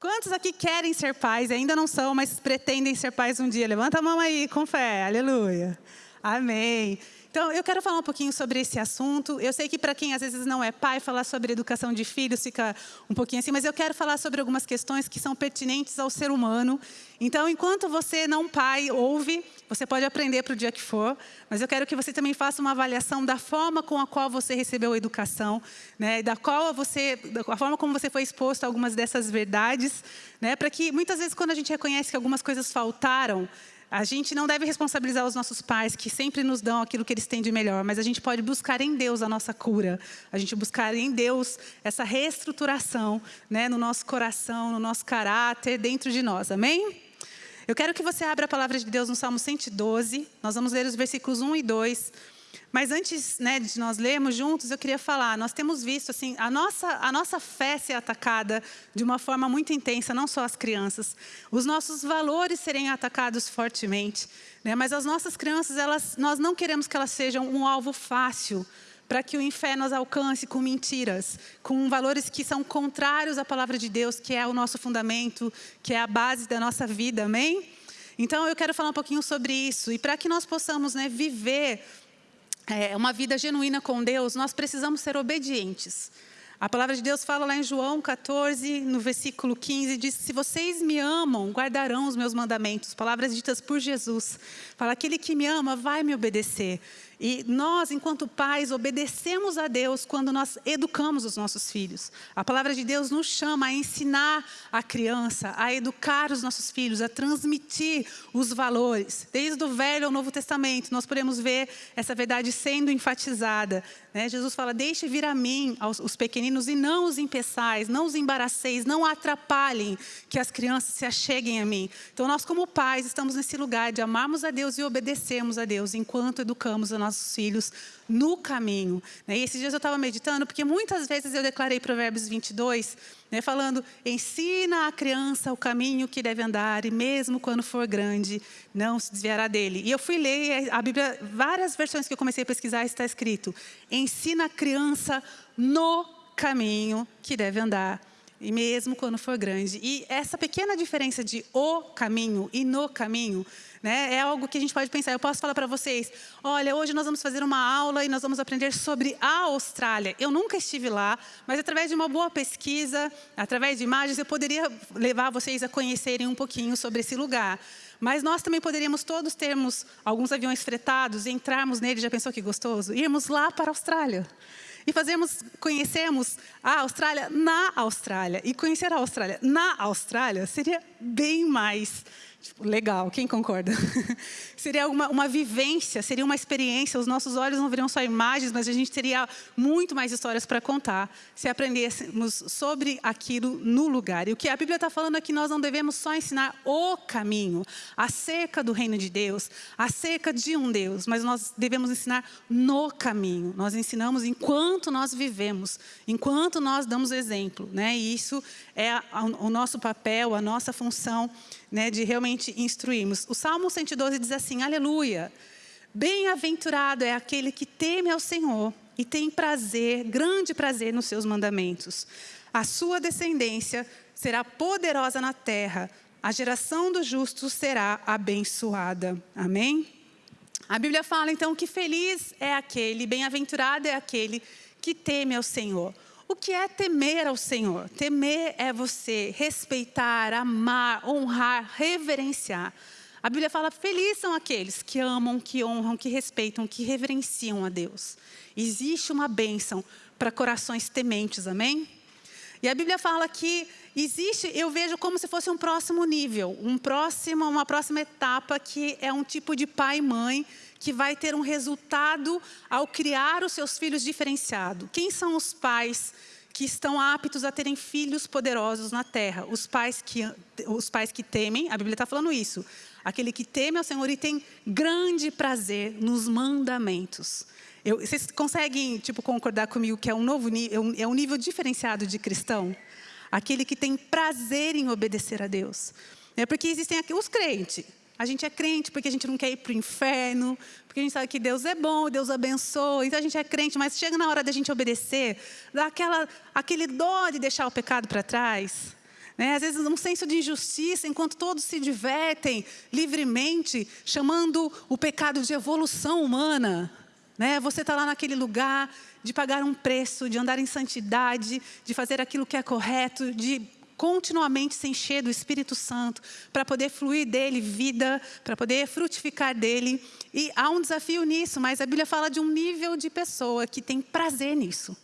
Quantos aqui querem ser pais, ainda não são, mas pretendem ser pais um dia? Levanta a mão aí, com fé, aleluia. Amém. Então, eu quero falar um pouquinho sobre esse assunto. Eu sei que para quem às vezes não é pai, falar sobre educação de filhos fica um pouquinho assim, mas eu quero falar sobre algumas questões que são pertinentes ao ser humano. Então, enquanto você não pai ouve, você pode aprender para o dia que for, mas eu quero que você também faça uma avaliação da forma com a qual você recebeu a educação, né, da qual você, da forma como você foi exposto a algumas dessas verdades, né, para que muitas vezes quando a gente reconhece que algumas coisas faltaram, a gente não deve responsabilizar os nossos pais, que sempre nos dão aquilo que eles têm de melhor, mas a gente pode buscar em Deus a nossa cura, a gente buscar em Deus essa reestruturação né, no nosso coração, no nosso caráter, dentro de nós, amém? Eu quero que você abra a palavra de Deus no Salmo 112, nós vamos ler os versículos 1 e 2. Mas antes né, de nós lermos juntos, eu queria falar, nós temos visto assim, a nossa, a nossa fé ser atacada de uma forma muito intensa, não só as crianças. Os nossos valores serem atacados fortemente. Né, mas as nossas crianças, elas, nós não queremos que elas sejam um alvo fácil para que o inferno as alcance com mentiras, com valores que são contrários à palavra de Deus, que é o nosso fundamento, que é a base da nossa vida, amém? Então eu quero falar um pouquinho sobre isso, e para que nós possamos né, viver é, uma vida genuína com Deus, nós precisamos ser obedientes. A palavra de Deus fala lá em João 14, no versículo 15, diz: Se vocês me amam, guardarão os meus mandamentos. Palavras ditas por Jesus. Fala: aquele que me ama vai me obedecer. E nós, enquanto pais, obedecemos a Deus quando nós educamos os nossos filhos. A palavra de Deus nos chama a ensinar a criança, a educar os nossos filhos, a transmitir os valores. Desde o Velho ao Novo Testamento, nós podemos ver essa verdade sendo enfatizada. Né? Jesus fala: Deixe vir a mim os pequeninos e não os impeçais, não os embaraceis, não atrapalhem que as crianças se acheguem a mim. Então, nós, como pais, estamos nesse lugar de amarmos a Deus e obedecermos a Deus enquanto educamos a nossa nossos filhos no caminho. Né? E esses dias eu estava meditando, porque muitas vezes eu declarei Provérbios 22, né, falando, ensina a criança o caminho que deve andar, e mesmo quando for grande, não se desviará dele. E eu fui ler a Bíblia, várias versões que eu comecei a pesquisar, está escrito, ensina a criança no caminho que deve andar e mesmo quando for grande. E essa pequena diferença de o caminho e no caminho né, é algo que a gente pode pensar. Eu posso falar para vocês, olha, hoje nós vamos fazer uma aula e nós vamos aprender sobre a Austrália. Eu nunca estive lá, mas através de uma boa pesquisa, através de imagens, eu poderia levar vocês a conhecerem um pouquinho sobre esse lugar. Mas nós também poderíamos todos termos alguns aviões fretados e entrarmos nele, já pensou que gostoso? Irmos lá para a Austrália e fazemos, conhecemos a Austrália na Austrália. E conhecer a Austrália na Austrália seria bem mais Tipo, legal, quem concorda? seria uma, uma vivência, seria uma experiência. Os nossos olhos não veriam só imagens, mas a gente teria muito mais histórias para contar se aprendêssemos sobre aquilo no lugar. E o que a Bíblia está falando é que nós não devemos só ensinar o caminho acerca do reino de Deus, acerca de um Deus, mas nós devemos ensinar no caminho. Nós ensinamos enquanto nós vivemos, enquanto nós damos exemplo. Né? E isso é o nosso papel, a nossa função né, de realmente instruirmos. O Salmo 112 diz assim, aleluia, bem-aventurado é aquele que teme ao Senhor e tem prazer, grande prazer nos seus mandamentos. A sua descendência será poderosa na terra, a geração dos justos será abençoada. Amém? A Bíblia fala então que feliz é aquele, bem-aventurado é aquele que teme ao Senhor. O que é temer ao Senhor? Temer é você respeitar, amar, honrar, reverenciar. A Bíblia fala: felizes são aqueles que amam, que honram, que respeitam, que reverenciam a Deus. Existe uma bênção para corações tementes, amém? E a Bíblia fala que existe, eu vejo como se fosse um próximo nível, um próximo, uma próxima etapa que é um tipo de pai e mãe que vai ter um resultado ao criar os seus filhos diferenciado. Quem são os pais que estão aptos a terem filhos poderosos na terra? Os pais que, os pais que temem, a Bíblia está falando isso. Aquele que teme ao Senhor e tem grande prazer nos mandamentos. Eu, vocês conseguem tipo, concordar comigo que é um novo nível, é um nível diferenciado de cristão? Aquele que tem prazer em obedecer a Deus. É porque existem aqui os crentes, a gente é crente porque a gente não quer ir para o inferno, porque a gente sabe que Deus é bom, Deus abençoa. Então a gente é crente, mas chega na hora da gente obedecer, dá aquela, aquele dó de deixar o pecado para trás. Né? Às vezes um senso de injustiça, enquanto todos se divertem livremente, chamando o pecado de evolução humana. Né? Você está lá naquele lugar de pagar um preço, de andar em santidade, de fazer aquilo que é correto, de continuamente se encher do Espírito Santo, para poder fluir dele vida, para poder frutificar dele. E há um desafio nisso, mas a Bíblia fala de um nível de pessoa que tem prazer nisso.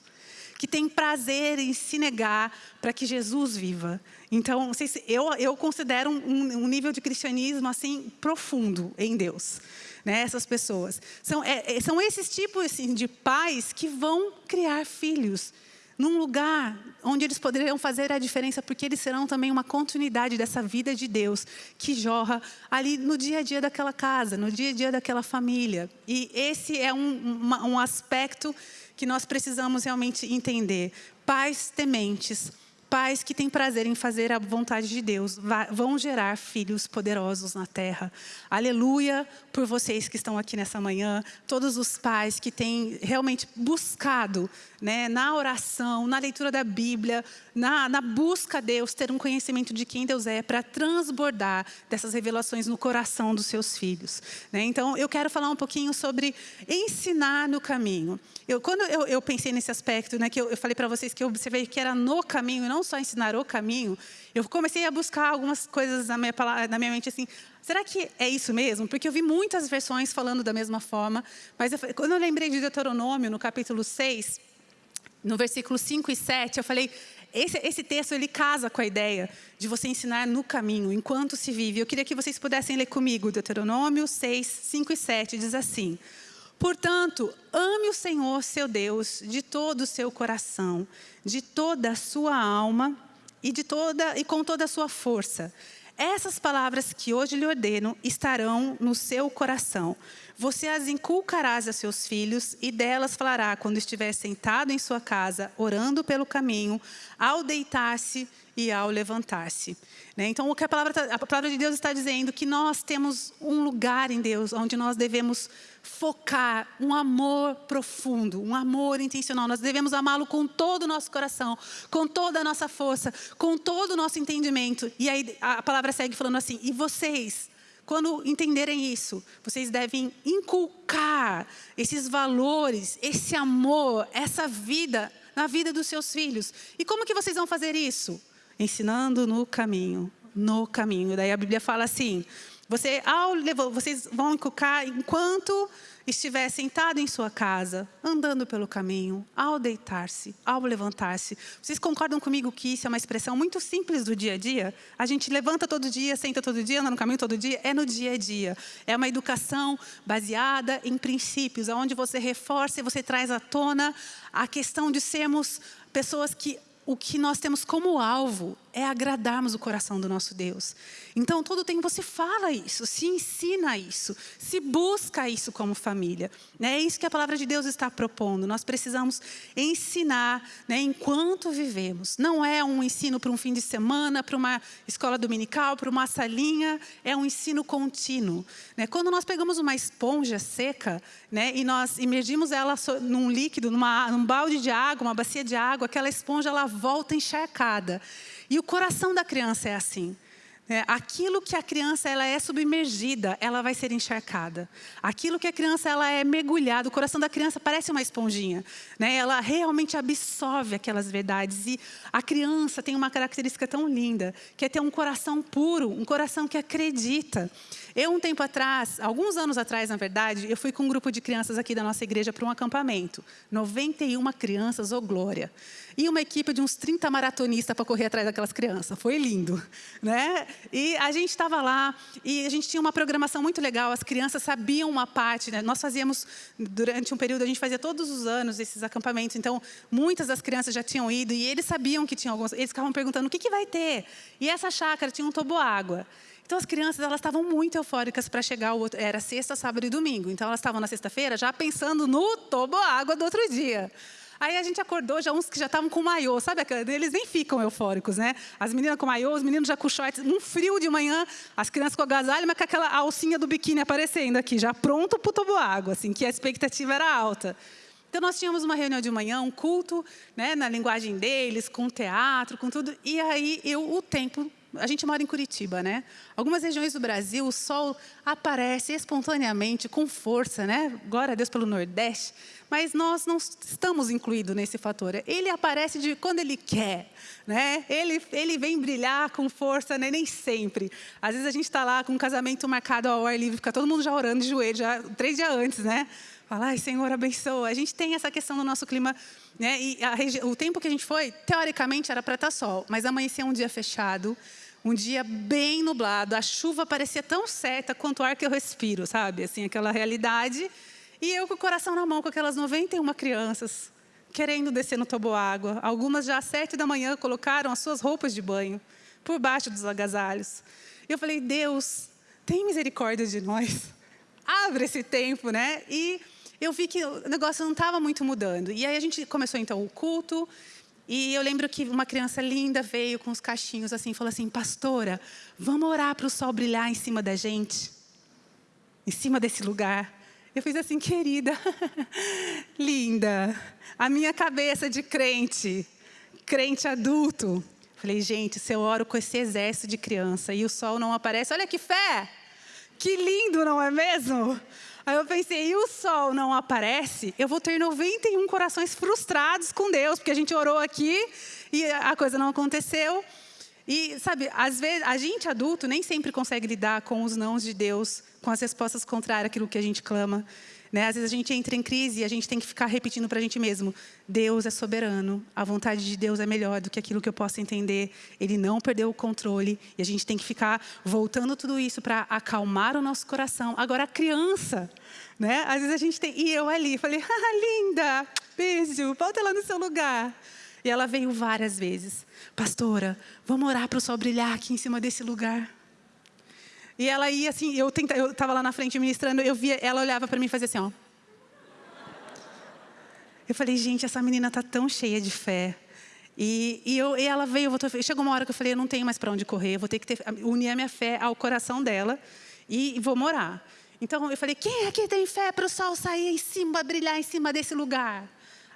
Que tem prazer em se negar para que Jesus viva. Então, eu, eu considero um, um nível de cristianismo assim profundo em Deus. Né, essas pessoas. São, é, é são esses tipos assim, de pais que vão criar filhos num lugar onde eles poderiam fazer a diferença, porque eles serão também uma continuidade dessa vida de Deus que jorra ali no dia a dia daquela casa, no dia a dia daquela família. E esse é um, um aspecto que nós precisamos realmente entender. Pais tementes, Pais que têm prazer em fazer a vontade de Deus vão gerar filhos poderosos na terra. Aleluia por vocês que estão aqui nessa manhã, todos os pais que têm realmente buscado né, na oração, na leitura da Bíblia, na, na busca a Deus, ter um conhecimento de quem Deus é, para transbordar dessas revelações no coração dos seus filhos. Né? Então, eu quero falar um pouquinho sobre ensinar no caminho. Eu, quando eu, eu pensei nesse aspecto, né, que eu, eu falei para vocês que eu observei que era no caminho, e não só ensinar o caminho, eu comecei a buscar algumas coisas na minha, na minha mente assim, será que é isso mesmo? Porque eu vi muitas versões falando da mesma forma, mas eu, quando eu lembrei de Deuteronômio, no capítulo 6, no versículo 5 e 7, eu falei, esse, esse, texto ele casa com a ideia de você ensinar no caminho, enquanto se vive. Eu queria que vocês pudessem ler comigo Deuteronômio 6, 5 e 7, diz assim: Portanto, ame o Senhor seu Deus de todo o seu coração, de toda a sua alma e, de toda, e com toda a sua força. Essas palavras que hoje lhe ordeno estarão no seu coração. Você as inculcarás a seus filhos e delas falará quando estiver sentado em sua casa, orando pelo caminho, ao deitar-se e ao levantar-se. Né? Então, o que a palavra, tá, a palavra de Deus está dizendo que nós temos um lugar em Deus onde nós devemos focar um amor profundo, um amor intencional. Nós devemos amá-lo com todo o nosso coração, com toda a nossa força, com todo o nosso entendimento. E aí a palavra segue falando assim: e vocês? Quando entenderem isso, vocês devem inculcar esses valores, esse amor, essa vida na vida dos seus filhos. E como que vocês vão fazer isso? ensinando no caminho, no caminho. Daí a Bíblia fala assim: você, ao, vocês vão inculcar enquanto estiver sentado em sua casa, andando pelo caminho, ao deitar-se, ao levantar-se. Vocês concordam comigo que isso é uma expressão muito simples do dia a dia? A gente levanta todo dia, senta todo dia, anda no caminho todo dia, é no dia a dia. É uma educação baseada em princípios, onde você reforça e você traz à tona a questão de sermos pessoas que o que nós temos como alvo é agradarmos o coração do nosso Deus. Então, todo tempo você fala isso, se ensina isso, se busca isso como família. É isso que a palavra de Deus está propondo. Nós precisamos ensinar né, enquanto vivemos. Não é um ensino para um fim de semana, para uma escola dominical, para uma salinha. É um ensino contínuo. Né? Quando nós pegamos uma esponja seca né, e nós imergimos ela num líquido, numa, num balde de água, uma bacia de água, aquela esponja ela volta encharcada. E o coração da criança é assim. É, aquilo que a criança ela é submergida, ela vai ser encharcada. Aquilo que a criança ela é mergulhada, o coração da criança parece uma esponjinha. Né? Ela realmente absorve aquelas verdades. E a criança tem uma característica tão linda, que é ter um coração puro, um coração que acredita. Eu, um tempo atrás, alguns anos atrás, na verdade, eu fui com um grupo de crianças aqui da nossa igreja para um acampamento. 91 crianças, ô glória. E uma equipe de uns 30 maratonistas para correr atrás daquelas crianças. Foi lindo. Né? E a gente estava lá e a gente tinha uma programação muito legal. As crianças sabiam uma parte. Né? Nós fazíamos, durante um período, a gente fazia todos os anos esses acampamentos. Então, muitas das crianças já tinham ido e eles sabiam que tinham alguns. Eles ficavam perguntando o que, que vai ter. E essa chácara tinha um toboágua. Então, as crianças elas estavam muito eufóricas para chegar, o outro, era sexta, sábado e domingo. Então, elas estavam na sexta-feira já pensando no toboágua do outro dia. Aí a gente acordou, já uns que já estavam com maiô, sabe? Eles nem ficam eufóricos, né? As meninas com maiô, os meninos já com shorts, um frio de manhã, as crianças com agasalho, mas com aquela alcinha do biquíni aparecendo aqui, já pronto para o toboágua, assim, que a expectativa era alta. Então, nós tínhamos uma reunião de manhã, um culto, né, na linguagem deles, com teatro, com tudo. E aí, eu, o tempo a gente mora em Curitiba, né? Algumas regiões do Brasil, o sol aparece espontaneamente, com força, né? Glória a Deus pelo Nordeste. Mas nós não estamos incluídos nesse fator. Ele aparece de quando ele quer, né? Ele, ele vem brilhar com força, né? nem sempre. Às vezes a gente está lá com um casamento marcado ao ar livre, fica todo mundo já orando de joelho, já três dias antes, né? Fala, ai, Senhor, abençoa. A gente tem essa questão no nosso clima, né? E a, o tempo que a gente foi, teoricamente, era para estar tá sol, mas amanhecia um dia fechado um dia bem nublado, a chuva parecia tão certa quanto o ar que eu respiro, sabe? Assim, aquela realidade. E eu com o coração na mão, com aquelas 91 crianças, querendo descer no toboágua. Algumas já às sete da manhã colocaram as suas roupas de banho por baixo dos agasalhos. E eu falei, Deus, tem misericórdia de nós. Abre esse tempo, né? E eu vi que o negócio não estava muito mudando. E aí a gente começou então o culto. E eu lembro que uma criança linda veio com os cachinhos assim, falou assim: Pastora, vamos orar para o sol brilhar em cima da gente, em cima desse lugar. Eu fiz assim, querida, linda, a minha cabeça de crente, crente adulto. Falei, gente, se eu oro com esse exército de criança e o sol não aparece, olha que fé! Que lindo, não é mesmo? Aí eu pensei, e o sol não aparece? Eu vou ter 91 corações frustrados com Deus, porque a gente orou aqui e a coisa não aconteceu. E, sabe, às vezes, a gente adulto nem sempre consegue lidar com os nãos de Deus, com as respostas contrárias àquilo que a gente clama. Né? Às vezes a gente entra em crise e a gente tem que ficar repetindo para a gente mesmo: Deus é soberano, a vontade de Deus é melhor do que aquilo que eu posso entender. Ele não perdeu o controle e a gente tem que ficar voltando tudo isso para acalmar o nosso coração. Agora, a criança, né? às vezes a gente tem. E eu ali, falei: ah, linda, beijo, volta lá no seu lugar. E ela veio várias vezes: Pastora, vamos orar para o sol brilhar aqui em cima desse lugar. E ela ia assim, eu eu estava lá na frente ministrando, eu via, ela olhava para mim e fazia assim, ó. Eu falei, gente, essa menina tá tão cheia de fé. E, e, eu, e ela veio, voltou, chegou uma hora que eu falei, eu não tenho mais para onde correr, vou ter que ter, unir a minha fé ao coração dela e, vou morar. Então eu falei, quem aqui tem fé para o sol sair em cima, brilhar em cima desse lugar?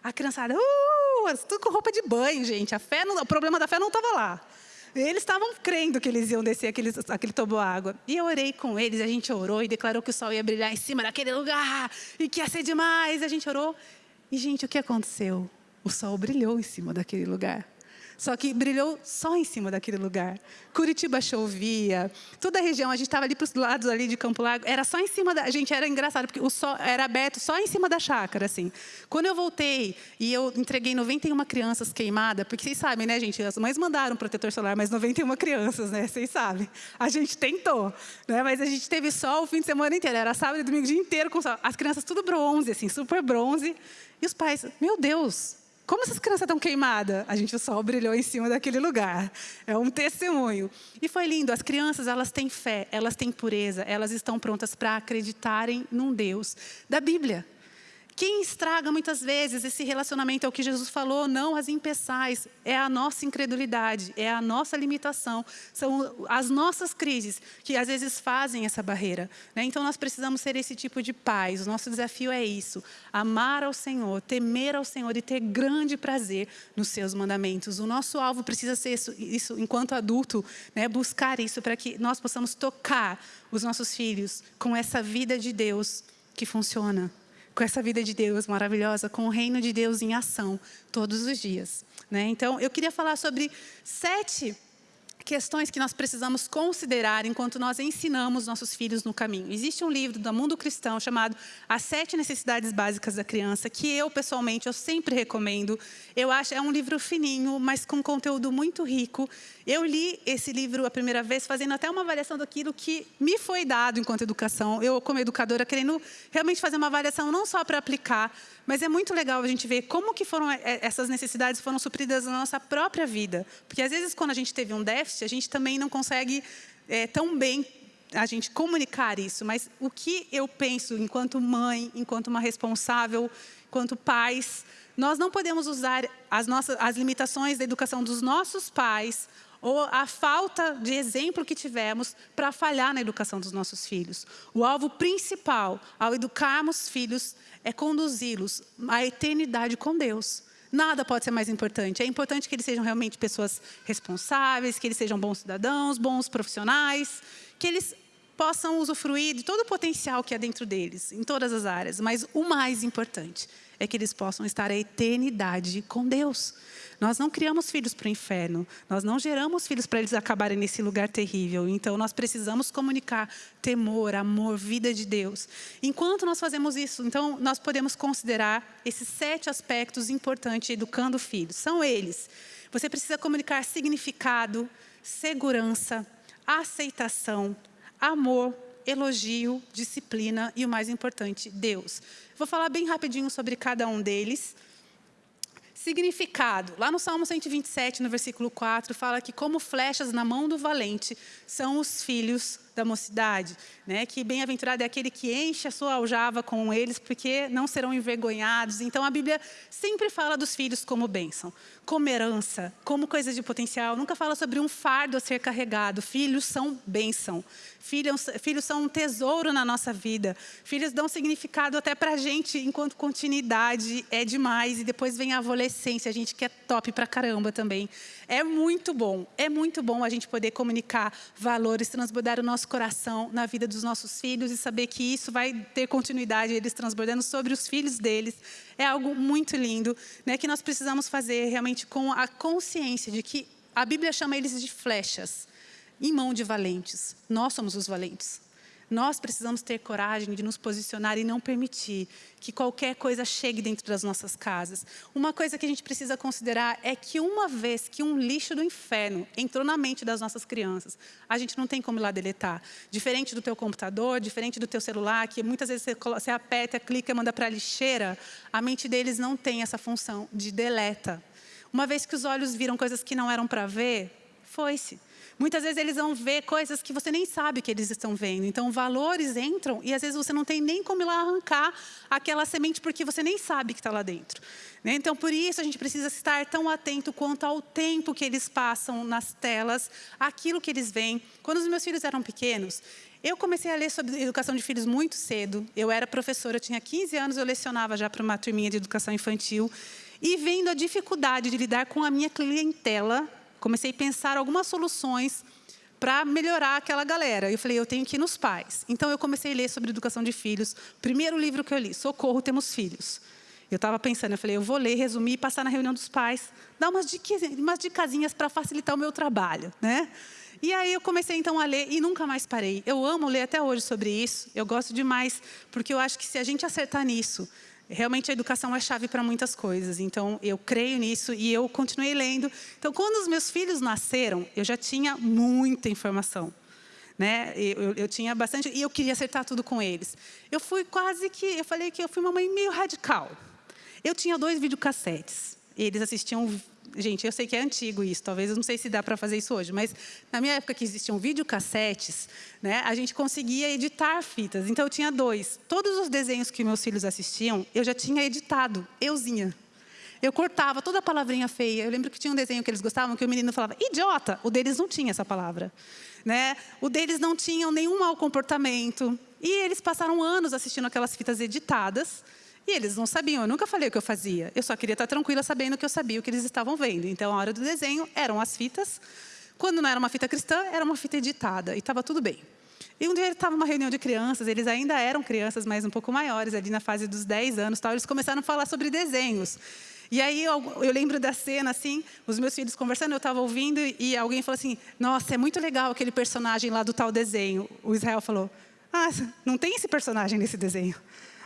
A criançada, uh, tudo com roupa de banho, gente. A fé não, o problema da fé não estava lá. Eles estavam crendo que eles iam descer aquele, aquele água. E eu orei com eles, a gente orou e declarou que o sol ia brilhar em cima daquele lugar e que ia ser demais. A gente orou. E, gente, o que aconteceu? O sol brilhou em cima daquele lugar. Só que brilhou só em cima daquele lugar. Curitiba chovia, toda a região, a gente estava ali para os lados ali de Campo Largo, era só em cima da. Gente, era engraçado, porque o sol era aberto só em cima da chácara, assim. Quando eu voltei e eu entreguei 91 crianças queimadas, porque vocês sabem, né, gente? As mães mandaram protetor solar, mas 91 crianças, né? Vocês sabem. A gente tentou, né? Mas a gente teve sol o fim de semana inteiro. Era sábado e domingo o dia inteiro com sol. As crianças tudo bronze, assim, super bronze. E os pais, meu Deus, como essas crianças estão queimadas? A gente, o sol brilhou em cima daquele lugar. É um testemunho. E foi lindo. As crianças, elas têm fé, elas têm pureza, elas estão prontas para acreditarem num Deus da Bíblia. Quem estraga muitas vezes esse relacionamento é o que Jesus falou, não as impeçais, é a nossa incredulidade, é a nossa limitação, são as nossas crises que às vezes fazem essa barreira. Né? Então nós precisamos ser esse tipo de pais, o nosso desafio é isso, amar ao Senhor, temer ao Senhor e ter grande prazer nos seus mandamentos. O nosso alvo precisa ser isso, isso enquanto adulto, né? buscar isso para que nós possamos tocar os nossos filhos com essa vida de Deus que funciona com essa vida de Deus maravilhosa, com o reino de Deus em ação todos os dias. Né? Então, eu queria falar sobre sete questões que nós precisamos considerar enquanto nós ensinamos nossos filhos no caminho. Existe um livro do mundo cristão chamado As Sete Necessidades Básicas da Criança, que eu, pessoalmente, eu sempre recomendo. Eu acho, é um livro fininho, mas com conteúdo muito rico. Eu li esse livro a primeira vez fazendo até uma avaliação daquilo que me foi dado enquanto educação. Eu, como educadora, querendo realmente fazer uma avaliação não só para aplicar, mas é muito legal a gente ver como que foram é, essas necessidades foram supridas na nossa própria vida. Porque às vezes quando a gente teve um déficit, a gente também não consegue é, tão bem a gente comunicar isso. Mas o que eu penso enquanto mãe, enquanto uma responsável, enquanto pais, nós não podemos usar as, nossas, as limitações da educação dos nossos pais ou a falta de exemplo que tivemos para falhar na educação dos nossos filhos. O alvo principal ao educarmos filhos é conduzi-los à eternidade com Deus. Nada pode ser mais importante. É importante que eles sejam realmente pessoas responsáveis, que eles sejam bons cidadãos, bons profissionais, que eles possam usufruir de todo o potencial que há dentro deles, em todas as áreas. Mas o mais importante é que eles possam estar a eternidade com Deus. Nós não criamos filhos para o inferno, nós não geramos filhos para eles acabarem nesse lugar terrível. Então, nós precisamos comunicar temor, amor, vida de Deus. Enquanto nós fazemos isso, então, nós podemos considerar esses sete aspectos importantes educando filhos. São eles. Você precisa comunicar significado, segurança, aceitação, amor, elogio, disciplina e o mais importante, Deus. Vou falar bem rapidinho sobre cada um deles. Significado. Lá no Salmo 127, no versículo 4, fala que como flechas na mão do valente são os filhos da mocidade, né? que bem-aventurado é aquele que enche a sua aljava com eles, porque não serão envergonhados. Então, a Bíblia sempre fala dos filhos como bênção, como herança, como coisa de potencial. Nunca fala sobre um fardo a ser carregado. Filhos são bênção. Filhos, filhos são um tesouro na nossa vida. Filhos dão significado até para a gente, enquanto continuidade é demais. E depois vem a adolescência, a gente que é top para caramba também. É muito bom, é muito bom a gente poder comunicar valores, transbordar o nosso coração na vida dos nossos filhos e saber que isso vai ter continuidade, eles transbordando sobre os filhos deles. É algo muito lindo, né, que nós precisamos fazer realmente com a consciência de que a Bíblia chama eles de flechas em mão de valentes. Nós somos os valentes. Nós precisamos ter coragem de nos posicionar e não permitir que qualquer coisa chegue dentro das nossas casas. Uma coisa que a gente precisa considerar é que uma vez que um lixo do inferno entrou na mente das nossas crianças, a gente não tem como lá deletar. Diferente do teu computador, diferente do teu celular, que muitas vezes você aperta, clica, manda para a lixeira, a mente deles não tem essa função de deleta. Uma vez que os olhos viram coisas que não eram para ver, foi-se. Muitas vezes eles vão ver coisas que você nem sabe que eles estão vendo. Então, valores entram e às vezes você não tem nem como ir lá arrancar aquela semente porque você nem sabe que está lá dentro. Né? Então, por isso a gente precisa estar tão atento quanto ao tempo que eles passam nas telas, aquilo que eles veem. Quando os meus filhos eram pequenos, eu comecei a ler sobre educação de filhos muito cedo. Eu era professora, eu tinha 15 anos, eu lecionava já para uma turminha de educação infantil. E vendo a dificuldade de lidar com a minha clientela, comecei a pensar algumas soluções para melhorar aquela galera. Eu falei, eu tenho que ir nos pais. Então, eu comecei a ler sobre educação de filhos. Primeiro livro que eu li, Socorro, Temos Filhos. Eu estava pensando, eu falei, eu vou ler, resumir, passar na reunião dos pais, dar umas, dicasinhas, umas dicasinhas para facilitar o meu trabalho. Né? E aí eu comecei então a ler e nunca mais parei. Eu amo ler até hoje sobre isso, eu gosto demais, porque eu acho que se a gente acertar nisso, Realmente a educação é chave para muitas coisas, então eu creio nisso e eu continuei lendo. Então, quando os meus filhos nasceram, eu já tinha muita informação. Né? Eu, eu, tinha bastante, e eu queria acertar tudo com eles. Eu fui quase que, eu falei que eu fui uma mãe meio radical. Eu tinha dois videocassetes, eles assistiam Gente, eu sei que é antigo isso, talvez eu não sei se dá para fazer isso hoje, mas na minha época que existiam videocassetes, né, a gente conseguia editar fitas. Então eu tinha dois. Todos os desenhos que meus filhos assistiam, eu já tinha editado, euzinha. Eu cortava toda a palavrinha feia. Eu lembro que tinha um desenho que eles gostavam, que o menino falava, idiota. O deles não tinha essa palavra. Né? O deles não tinham nenhum mau comportamento. E eles passaram anos assistindo aquelas fitas editadas, e eles não sabiam, eu nunca falei o que eu fazia. Eu só queria estar tranquila sabendo que eu sabia o que eles estavam vendo. Então, a hora do desenho eram as fitas. Quando não era uma fita cristã, era uma fita editada. E estava tudo bem. E um dia estava uma reunião de crianças, eles ainda eram crianças, mas um pouco maiores, ali na fase dos 10 anos. Tal, eles começaram a falar sobre desenhos. E aí eu, eu, lembro da cena, assim, os meus filhos conversando, eu estava ouvindo e alguém falou assim, nossa, é muito legal aquele personagem lá do tal desenho. O Israel falou, ah, não tem esse personagem nesse desenho.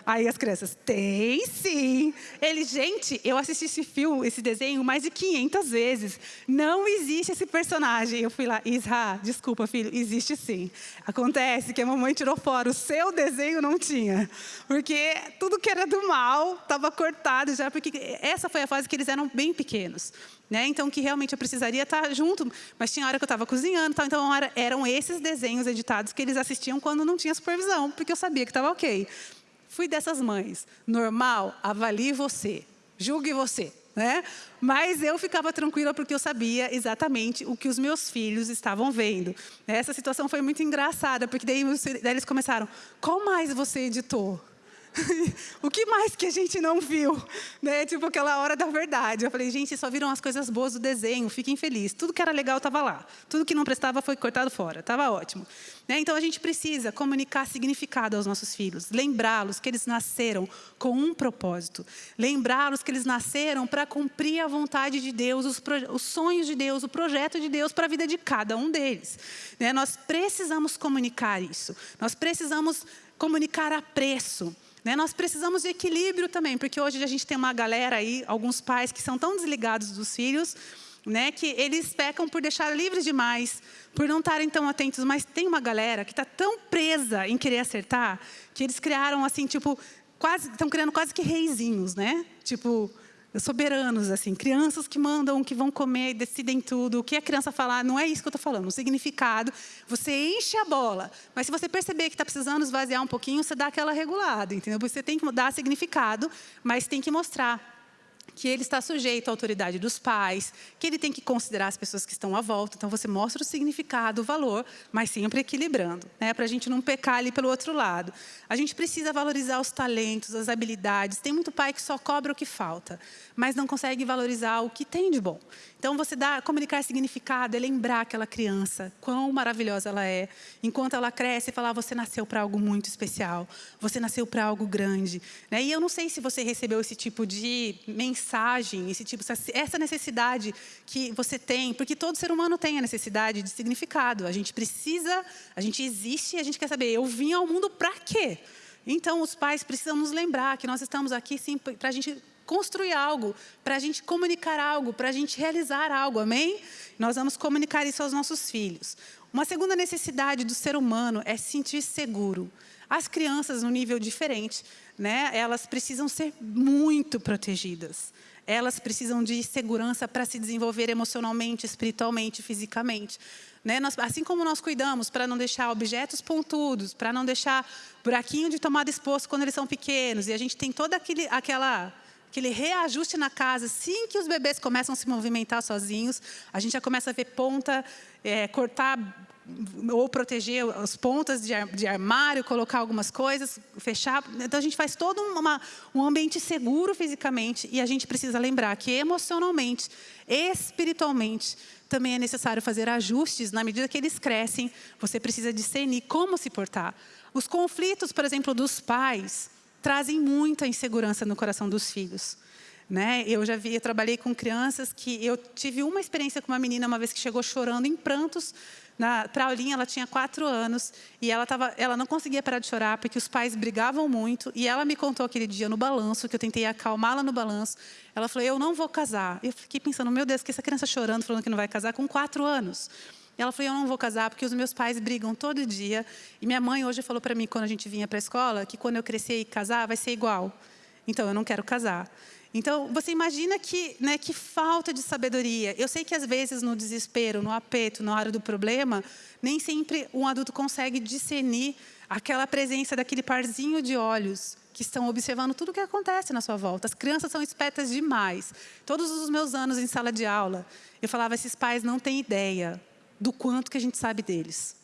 Aí as crianças, tem sim. Ele, gente, eu assisti esse filme, esse desenho mais de 500 vezes. Não existe esse personagem. Eu fui lá, Isra, desculpa, filho, existe sim. Acontece que a mamãe tirou fora, o seu desenho não tinha. Porque tudo que era do mal estava cortado já, porque essa foi a fase que eles eram bem pequenos. Né? Então, que realmente eu precisaria estar junto, mas tinha hora que eu estava cozinhando, tal, então eram esses desenhos editados que eles assistiam quando não tinha supervisão, porque eu sabia que estava ok. Fui dessas mães. Normal, avalie você. Julgue você. né? Mas eu ficava tranquila porque eu sabia exatamente o que os meus filhos estavam vendo. Essa situação foi muito engraçada, porque daí, daí eles começaram, qual mais você editou? o que mais que a gente não viu? Né? Tipo aquela hora da verdade. Eu falei, gente, só viram as coisas boas do desenho, fiquem felizes. Tudo que era legal estava lá. Tudo que não prestava foi cortado fora. Estava ótimo. Né? Então a gente precisa comunicar significado aos nossos filhos, lembrá-los que eles nasceram com um propósito, lembrá-los que eles nasceram para cumprir a vontade de Deus, os, os, sonhos de Deus, o projeto de Deus para a vida de cada um deles. Né? Nós precisamos comunicar isso. Nós precisamos comunicar a preço. Né? Nós precisamos de equilíbrio também, porque hoje a gente tem uma galera aí, alguns pais que são tão desligados dos filhos, né, que eles pecam por deixar livres demais, por não estarem tão atentos. Mas tem uma galera que está tão presa em querer acertar, que eles criaram assim, tipo, quase, estão criando quase que reizinhos, né? Tipo, soberanos, assim, crianças que mandam, que vão comer, decidem tudo. O que a criança falar, não é isso que eu estou falando. O significado, você enche a bola. Mas se você perceber que está precisando esvaziar um pouquinho, você dá aquela regulada, entendeu? Você tem que dar significado, mas tem que mostrar que ele está sujeito à autoridade dos pais, que ele tem que considerar as pessoas que estão à volta. Então, você mostra o significado, o valor, mas sempre equilibrando, né? para a gente não pecar ali pelo outro lado. A gente precisa valorizar os talentos, as habilidades. Tem muito pai que só cobra o que falta, mas não consegue valorizar o que tem de bom. Então, você dá, comunicar significado é lembrar aquela criança, quão maravilhosa ela é. Enquanto ela cresce, falar, você nasceu para algo muito especial, você nasceu para algo grande. Né? E eu não sei se você recebeu esse tipo de mensagem, esse tipo, essa necessidade que você tem, porque todo ser humano tem a necessidade de significado. A gente precisa, a gente existe e a gente quer saber, eu vim ao mundo para quê? Então, os pais precisam nos lembrar que nós estamos aqui sim para a gente construir algo, para a gente comunicar algo, para a gente realizar algo, amém? Nós vamos comunicar isso aos nossos filhos. Uma segunda necessidade do ser humano é se sentir seguro. As crianças, num nível diferente, né, elas precisam ser muito protegidas. Elas precisam de segurança para se desenvolver emocionalmente, espiritualmente, fisicamente. Né? Nós, assim como nós cuidamos para não deixar objetos pontudos, para não deixar buraquinho de tomada exposto quando eles são pequenos, e a gente tem toda aquele, aquela aquele reajuste na casa, assim que os bebês começam a se movimentar sozinhos, a gente já começa a ver ponta, é, cortar ou proteger as pontas de, armário, colocar algumas coisas, fechar. Então, a gente faz todo uma, um ambiente seguro fisicamente e a gente precisa lembrar que emocionalmente, espiritualmente, também é necessário fazer ajustes na medida que eles crescem. Você precisa discernir como se portar. Os conflitos, por exemplo, dos pais, trazem muita insegurança no coração dos filhos. Né? Eu já vi, eu trabalhei com crianças que eu tive uma experiência com uma menina uma vez que chegou chorando em prantos para a aulinha, ela tinha quatro anos e ela, tava, ela não conseguia parar de chorar porque os pais brigavam muito. E ela me contou aquele dia no balanço, que eu tentei acalmá-la no balanço. Ela falou, eu não vou casar. Eu fiquei pensando, meu Deus, que essa criança chorando, falando que não vai casar com quatro anos. Ela falou, eu não vou casar porque os meus pais brigam todo dia. E minha mãe hoje falou para mim, quando a gente vinha para a escola, que quando eu crescer e casar, vai ser igual. Então, eu não quero casar. Então, você imagina que, né, que falta de sabedoria. Eu sei que, às vezes, no desespero, no apeto, na hora do problema, nem sempre um adulto consegue discernir aquela presença daquele parzinho de olhos que estão observando tudo o que acontece na sua volta. As crianças são espertas demais. Todos os meus anos em sala de aula, eu falava, esses pais não têm ideia do quanto que a gente sabe deles.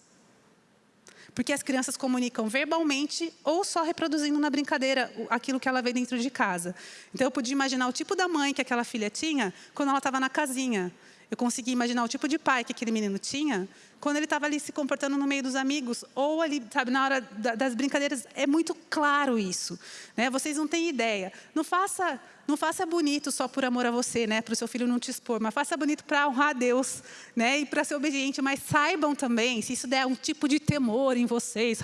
Porque as crianças comunicam verbalmente ou só reproduzindo na brincadeira aquilo que ela vê dentro de casa. Então, eu podia imaginar o tipo da mãe que aquela filha tinha quando ela estava na casinha. Eu consegui imaginar o tipo de pai que aquele menino tinha quando ele estava ali se comportando no meio dos amigos, ou ali, sabe, na hora das brincadeiras, é muito claro isso. Né? Vocês não têm ideia. Não faça, não faça bonito só por amor a você, né? para o seu filho não te expor, mas faça bonito para honrar a Deus né? e para ser obediente. Mas saibam também, se isso der um tipo de temor em vocês,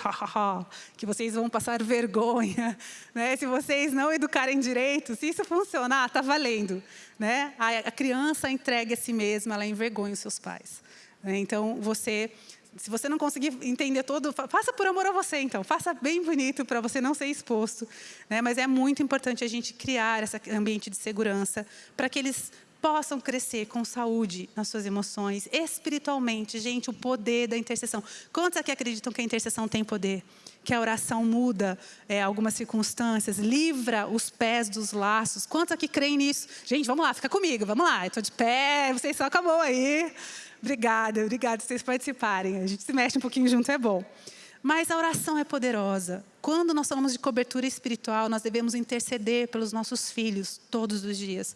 que vocês vão passar vergonha, né? se vocês não educarem direito, se isso funcionar, está valendo. Né? A criança entregue a si mesma, ela envergonha os seus pais. Né? Então, você, se você não conseguir entender todo, faça por amor a você, então. Faça bem bonito para você não ser exposto. Né? Mas é muito importante a gente criar esse ambiente de segurança para que eles possam crescer com saúde nas suas emoções, espiritualmente. Gente, o poder da intercessão. Quantos aqui acreditam que a intercessão tem poder? Que a oração muda é, algumas circunstâncias, livra os pés dos laços. Quantos aqui creem nisso? Gente, vamos lá, fica comigo, vamos lá. Estou de pé, vocês só acabou aí. Obrigada, obrigada vocês participarem. A gente se mexe um pouquinho junto, é bom. Mas a oração é poderosa. Quando nós falamos de cobertura espiritual, nós devemos interceder pelos nossos filhos todos os dias.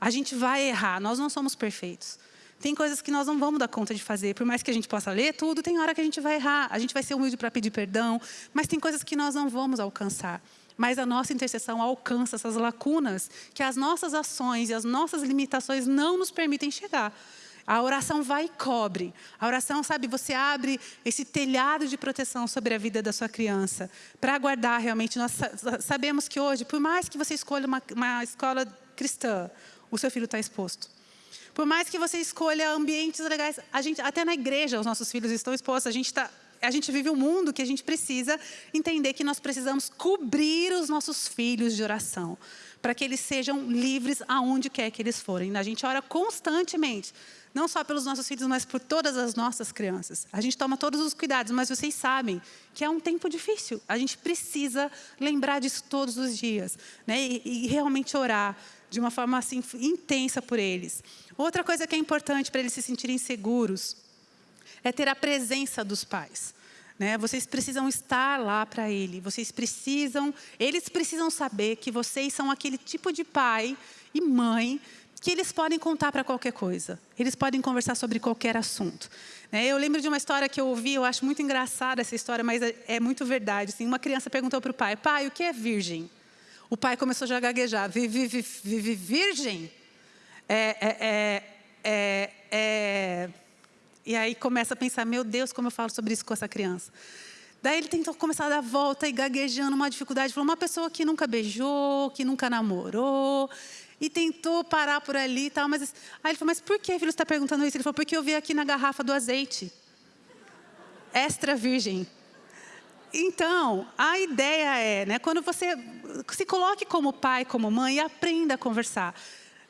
A gente vai errar, nós não somos perfeitos. Tem coisas que nós não vamos dar conta de fazer. Por mais que a gente possa ler tudo, tem hora que a gente vai errar. A gente vai ser humilde para pedir perdão, mas tem coisas que nós não vamos alcançar. Mas a nossa intercessão alcança essas lacunas que as nossas ações e as nossas limitações não nos permitem chegar. A oração vai e cobre. A oração, sabe, você abre esse telhado de proteção sobre a vida da sua criança para guardar realmente. Nós sabemos que hoje, por mais que você escolha uma, uma escola cristã, o seu filho está exposto. Por mais que você escolha ambientes legais, a gente, até na igreja os nossos filhos estão expostos. A gente, tá, a gente vive um mundo que a gente precisa entender que nós precisamos cobrir os nossos filhos de oração, para que eles sejam livres aonde quer que eles forem. A gente ora constantemente, não só pelos nossos filhos, mas por todas as nossas crianças. A gente toma todos os cuidados, mas vocês sabem que é um tempo difícil. A gente precisa lembrar disso todos os dias né? e, e realmente orar de uma forma assim intensa por eles. Outra coisa que é importante para eles se sentirem seguros é ter a presença dos pais. Né? Vocês precisam estar lá para ele. Vocês precisam, eles precisam saber que vocês são aquele tipo de pai e mãe que eles podem contar para qualquer coisa. Eles podem conversar sobre qualquer assunto. Né? Eu lembro de uma história que eu ouvi, eu acho muito engraçada essa história, mas é, é muito verdade. Assim, uma criança perguntou para o pai, pai, o que é virgem? O pai começou já a gaguejar. Vive, vive, vive virgem? É, é, é, é, é, E aí começa a pensar, meu Deus, como eu falo sobre isso com essa criança. Daí ele tentou começar a dar volta e gaguejando, uma dificuldade. Falou, uma pessoa que nunca beijou, que nunca namorou, e tentou parar por ali e tal. Mas... Aí ele falou, mas por que, filho, você está perguntando isso? Ele falou, porque eu vi aqui na garrafa do azeite. Extra virgem. Então, a ideia é, né, quando você se coloque como pai, como mãe e aprenda a conversar.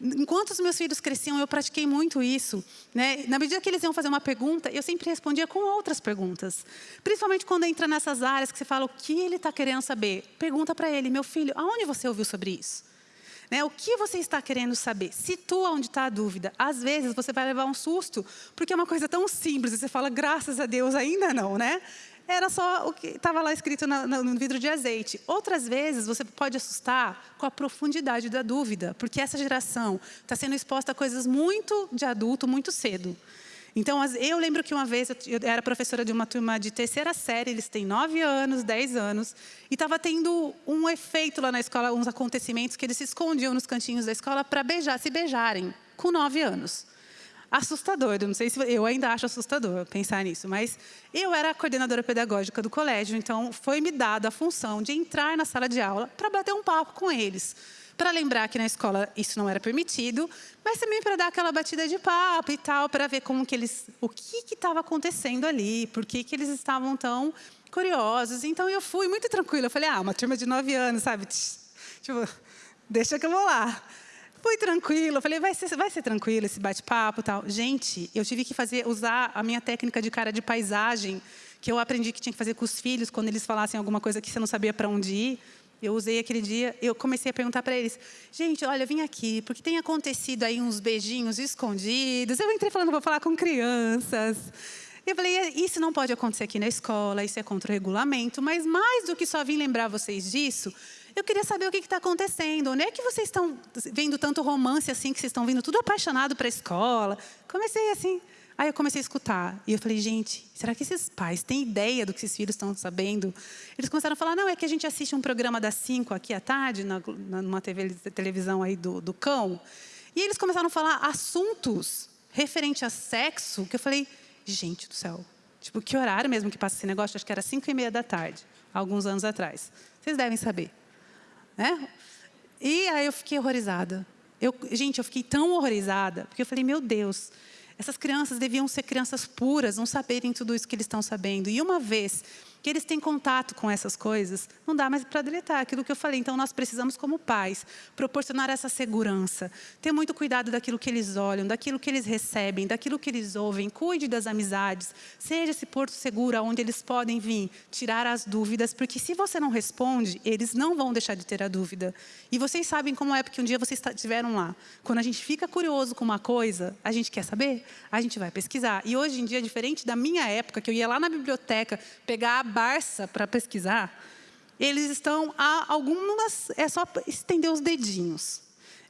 Enquanto os meus filhos cresciam, eu pratiquei muito isso. Né? Na medida que eles iam fazer uma pergunta, eu sempre respondia com outras perguntas. Principalmente quando entra nessas áreas que você fala o que ele está querendo saber. Pergunta para ele, meu filho, aonde você ouviu sobre isso? Né? O que você está querendo saber? Situa onde está a dúvida. Às vezes você vai levar um susto, porque é uma coisa tão simples, e você fala, graças a Deus, ainda não, né? era só o que estava lá escrito no vidro de azeite. Outras vezes, você pode assustar com a profundidade da dúvida, porque essa geração está sendo exposta a coisas muito de adulto, muito cedo. Então, eu lembro que uma vez eu era professora de uma turma de terceira série, eles têm nove anos, dez anos, e estava tendo um efeito lá na escola, uns acontecimentos que eles se escondiam nos cantinhos da escola para beijar, se beijarem, com nove anos assustador. Eu não sei se eu ainda acho assustador pensar nisso, mas eu era a coordenadora pedagógica do colégio, então foi me dada a função de entrar na sala de aula para bater um papo com eles. Para lembrar que na escola isso não era permitido, mas também para dar aquela batida de papo e tal, para ver como que eles, o que estava acontecendo ali, por que, que eles estavam tão curiosos. Então eu fui muito tranquila. Eu falei, ah, uma turma de nove anos, sabe? Tipo, deixa que eu vou lá. Fui tranquilo, falei, vai ser, vai ser tranquilo esse bate-papo tal. Gente, eu tive que fazer, usar a minha técnica de cara de paisagem, que eu aprendi que tinha que fazer com os filhos, quando eles falassem alguma coisa que você não sabia para onde ir. Eu usei aquele dia, eu comecei a perguntar para eles, gente, olha, eu vim aqui, porque tem acontecido aí uns beijinhos escondidos. Eu entrei falando, vou falar com crianças. Eu falei, isso não pode acontecer aqui na escola, isso é contra o regulamento, mas mais do que só vim lembrar vocês disso, eu queria saber o que está acontecendo. Onde é que vocês estão vendo tanto romance assim, que vocês estão vindo tudo apaixonado para a escola? Comecei assim. Aí eu comecei a escutar. E eu falei, gente, será que esses pais têm ideia do que esses filhos estão sabendo? Eles começaram a falar, não, é que a gente assiste um programa das 5 aqui à tarde, na, numa TV, televisão aí do, do cão. E eles começaram a falar assuntos referente a sexo, que eu falei, gente do céu, tipo, que horário mesmo que passa esse negócio? Acho que era 5 e meia da tarde, alguns anos atrás. Vocês devem saber. Né? E aí eu fiquei horrorizada. Eu, gente, eu fiquei tão horrorizada, porque eu falei, meu Deus, essas crianças deviam ser crianças puras, não saberem tudo isso que eles estão sabendo. E uma vez que eles têm contato com essas coisas, não dá mais para deletar, aquilo que eu falei. Então, nós precisamos, como pais, proporcionar essa segurança, ter muito cuidado daquilo que eles olham, daquilo que eles recebem, daquilo que eles ouvem, cuide das amizades, seja esse porto seguro onde eles podem vir tirar as dúvidas, porque se você não responde, eles não vão deixar de ter a dúvida. E vocês sabem como é, porque um dia vocês estiveram lá. Quando a gente fica curioso com uma coisa, a gente quer saber, a gente vai pesquisar. E hoje em dia, diferente da minha época, que eu ia lá na biblioteca pegar a Barça para pesquisar, eles estão a algumas, é só estender os dedinhos.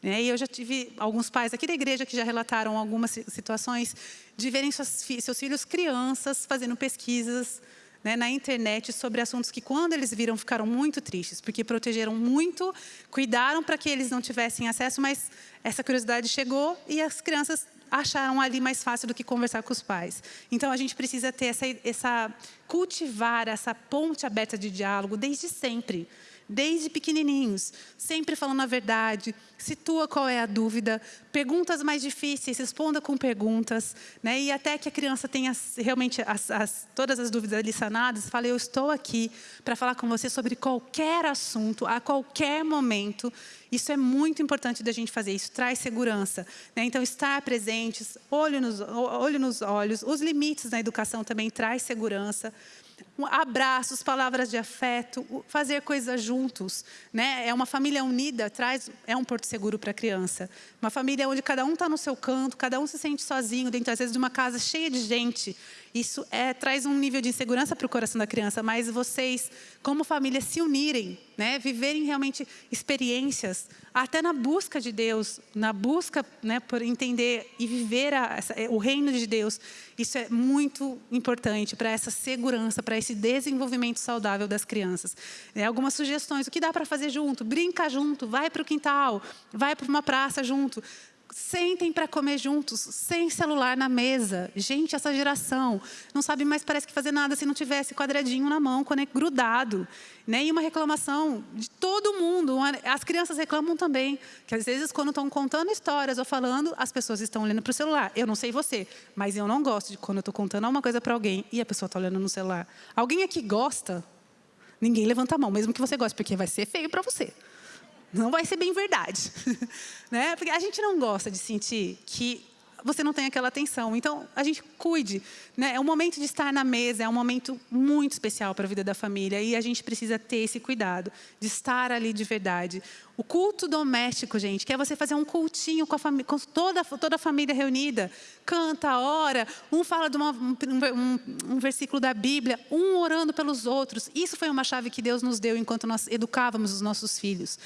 Né? E eu já tive alguns pais aqui da igreja que já relataram algumas situações de verem seus, seus filhos crianças fazendo pesquisas né, na internet sobre assuntos que, quando eles viram, ficaram muito tristes, porque protegeram muito, cuidaram para que eles não tivessem acesso, mas essa curiosidade chegou e as crianças acharam ali mais fácil do que conversar com os pais. Então, a gente precisa ter essa, essa cultivar essa ponte aberta de diálogo desde sempre desde pequenininhos, sempre falando a verdade, situa qual é a dúvida, perguntas mais difíceis, responda com perguntas, né? e até que a criança tenha realmente as, as, todas as dúvidas ali sanadas, fale, eu estou aqui para falar com você sobre qualquer assunto, a qualquer momento, isso é muito importante da gente fazer, isso traz segurança. Né? Então, estar presentes, olho nos, olho nos olhos, os limites na educação também traz segurança, abraços, palavras de afeto, fazer coisas juntos. Né? É uma família unida, traz, é um porto seguro para a criança. Uma família onde cada um está no seu canto, cada um se sente sozinho, dentro, às vezes, de uma casa cheia de gente. Isso é, traz um nível de insegurança para o coração da criança, mas vocês, como família, se unirem, né? viverem realmente experiências, até na busca de Deus, na busca né, por entender e viver a, essa, o reino de Deus, isso é muito importante para essa segurança, para esse desenvolvimento saudável das crianças. É, algumas sugestões, o que dá para fazer junto? Brinca junto, vai para o quintal, vai para uma praça junto. Sentem para comer juntos, sem celular na mesa. Gente, essa geração não sabe mais, parece que fazer nada se não tivesse quadradinho na mão, grudado. Né? E uma reclamação de todo mundo. As crianças reclamam também, que às vezes quando estão contando histórias ou falando, as pessoas estão olhando para o celular. Eu não sei você, mas eu não gosto de quando eu estou contando alguma coisa para alguém e a pessoa está olhando no celular. Alguém aqui gosta? Ninguém levanta a mão, mesmo que você goste, porque vai ser feio para você não vai ser bem verdade. né? Porque a gente não gosta de sentir que você não tem aquela atenção. Então, a gente cuide. Né? É um momento de estar na mesa, é um momento muito especial para a vida da família. E a gente precisa ter esse cuidado de estar ali de verdade. O culto doméstico, gente, que é você fazer um cultinho com, a com toda, toda a família reunida. Canta, ora, um fala de uma, um, um, um versículo da Bíblia, um orando pelos outros. Isso foi uma chave que Deus nos deu enquanto nós educávamos os nossos filhos.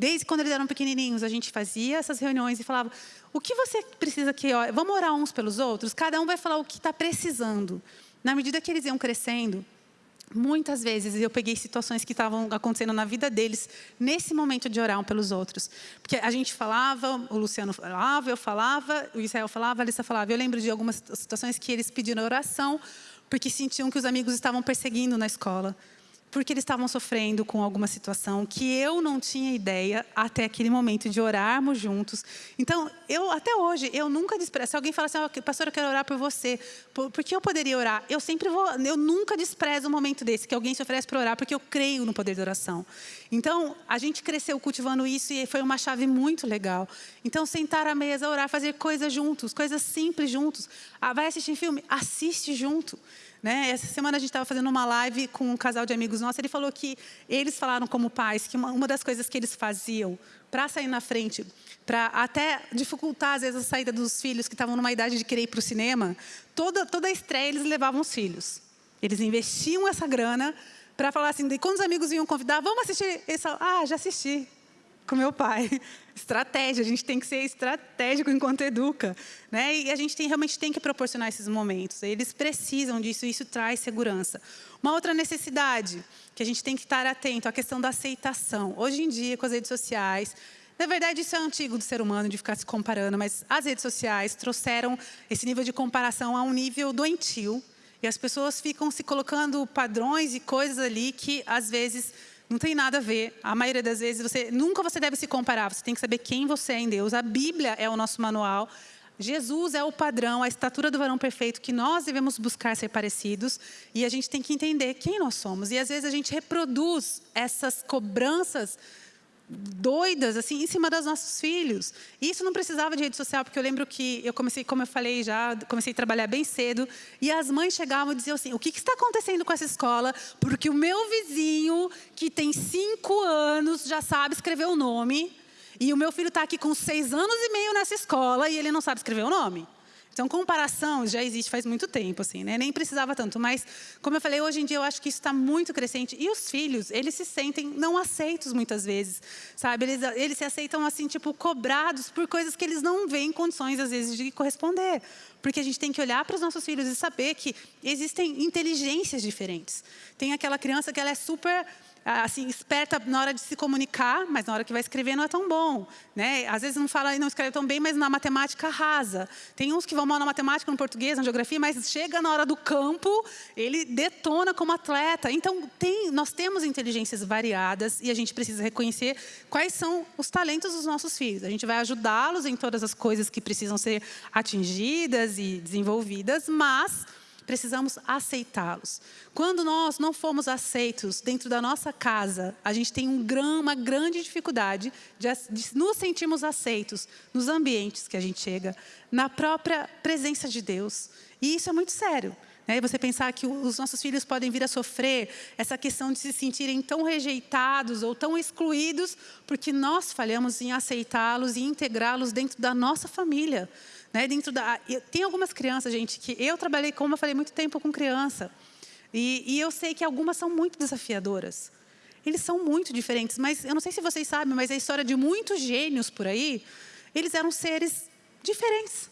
Desde quando eles eram pequenininhos, a gente fazia essas reuniões e falava: o que você precisa que vamos orar uns pelos outros? Cada um vai falar o que está precisando. Na medida que eles iam crescendo, muitas vezes eu peguei situações que estavam acontecendo na vida deles nesse momento de orar um pelos outros, porque a gente falava, o Luciano falava, eu falava, o Israel falava, a Alissa falava. Eu lembro de algumas situações que eles pediram oração porque sentiam que os amigos estavam perseguindo na escola porque eles estavam sofrendo com alguma situação que eu não tinha ideia até aquele momento de orarmos juntos. Então, eu até hoje, eu nunca desprezo. Se alguém fala assim, oh, pastor, eu quero orar por você, por, que eu poderia orar? Eu sempre vou, eu nunca desprezo um momento desse, que alguém se oferece para orar, porque eu creio no poder da oração. Então, a gente cresceu cultivando isso e foi uma chave muito legal. Então, sentar à mesa, orar, fazer coisas juntos, coisas simples juntos. Ah, vai assistir filme? Assiste junto. Né? Essa semana a gente estava fazendo uma live com um casal de amigos nossos. Ele falou que eles falaram como pais que uma, uma das coisas que eles faziam para sair na frente, para até dificultar às vezes a saída dos filhos que estavam numa idade de querer ir para o cinema, toda toda a estreia eles levavam os filhos. Eles investiam essa grana para falar assim, quando os amigos vinham convidar, vamos assistir esse, ah, já assisti com meu pai. Estratégia, a gente tem que ser estratégico enquanto educa. Né? E a gente tem, realmente tem que proporcionar esses momentos. Eles precisam disso, e isso traz segurança. Uma outra necessidade que a gente tem que estar atento, a questão da aceitação. Hoje em dia, com as redes sociais, na verdade, isso é antigo do ser humano, de ficar se comparando, mas as redes sociais trouxeram esse nível de comparação a um nível doentio, e as pessoas ficam se colocando padrões e coisas ali que, às vezes, não tem nada a ver. A maioria das vezes, você nunca você deve se comparar. Você tem que saber quem você é em Deus. A Bíblia é o nosso manual. Jesus é o padrão, a estatura do varão perfeito que nós devemos buscar ser parecidos e a gente tem que entender quem nós somos. E às vezes a gente reproduz essas cobranças doidas assim em cima dos nossos filhos. E isso não precisava de rede social, porque eu lembro que eu comecei, como eu falei já, comecei a trabalhar bem cedo, e as mães chegavam e diziam assim: "O que, que está acontecendo com essa escola? Porque o meu vizinho que tem cinco anos já sabe escrever o nome, e o meu filho está aqui com seis anos e meio nessa escola e ele não sabe escrever o nome." Então, comparação já existe faz muito tempo, assim, né? Nem precisava tanto. Mas, como eu falei, hoje em dia eu acho que isso está muito crescente. E os filhos, eles se sentem não aceitos muitas vezes, sabe? Eles, eles se aceitam, assim, tipo, cobrados por coisas que eles não veem condições, às vezes, de corresponder. Porque a gente tem que olhar para os nossos filhos e saber que existem inteligências diferentes. Tem aquela criança que ela é super assim, esperta na hora de se comunicar, mas na hora que vai escrever não é tão bom. Né? Às vezes não fala e não escreve tão bem, mas na matemática rasa. Tem uns que vão mal na matemática, no português, na geografia, mas chega na hora do campo, ele detona como atleta. Então, tem, nós temos inteligências variadas e a gente precisa reconhecer quais são os talentos dos nossos filhos. A gente vai ajudá-los em todas as coisas que precisam ser atingidas e desenvolvidas, mas precisamos aceitá-los. Quando nós não fomos aceitos dentro da nossa casa, a gente tem um uma grande dificuldade de, de nos sentirmos aceitos nos ambientes que a gente chega, na própria presença de Deus. E isso é muito sério. Né? Você pensar que os nossos filhos podem vir a sofrer essa questão de se sentirem tão rejeitados ou tão excluídos porque nós falhamos em aceitá-los e integrá-los dentro da nossa família. Né? Dentro da, tem algumas crianças, gente, que eu trabalhei, como eu falei, muito tempo com criança. E, e eu sei que algumas são muito desafiadoras. Eles são muito diferentes, mas eu não sei se vocês sabem, mas a história de muitos gênios por aí, eles eram seres diferentes.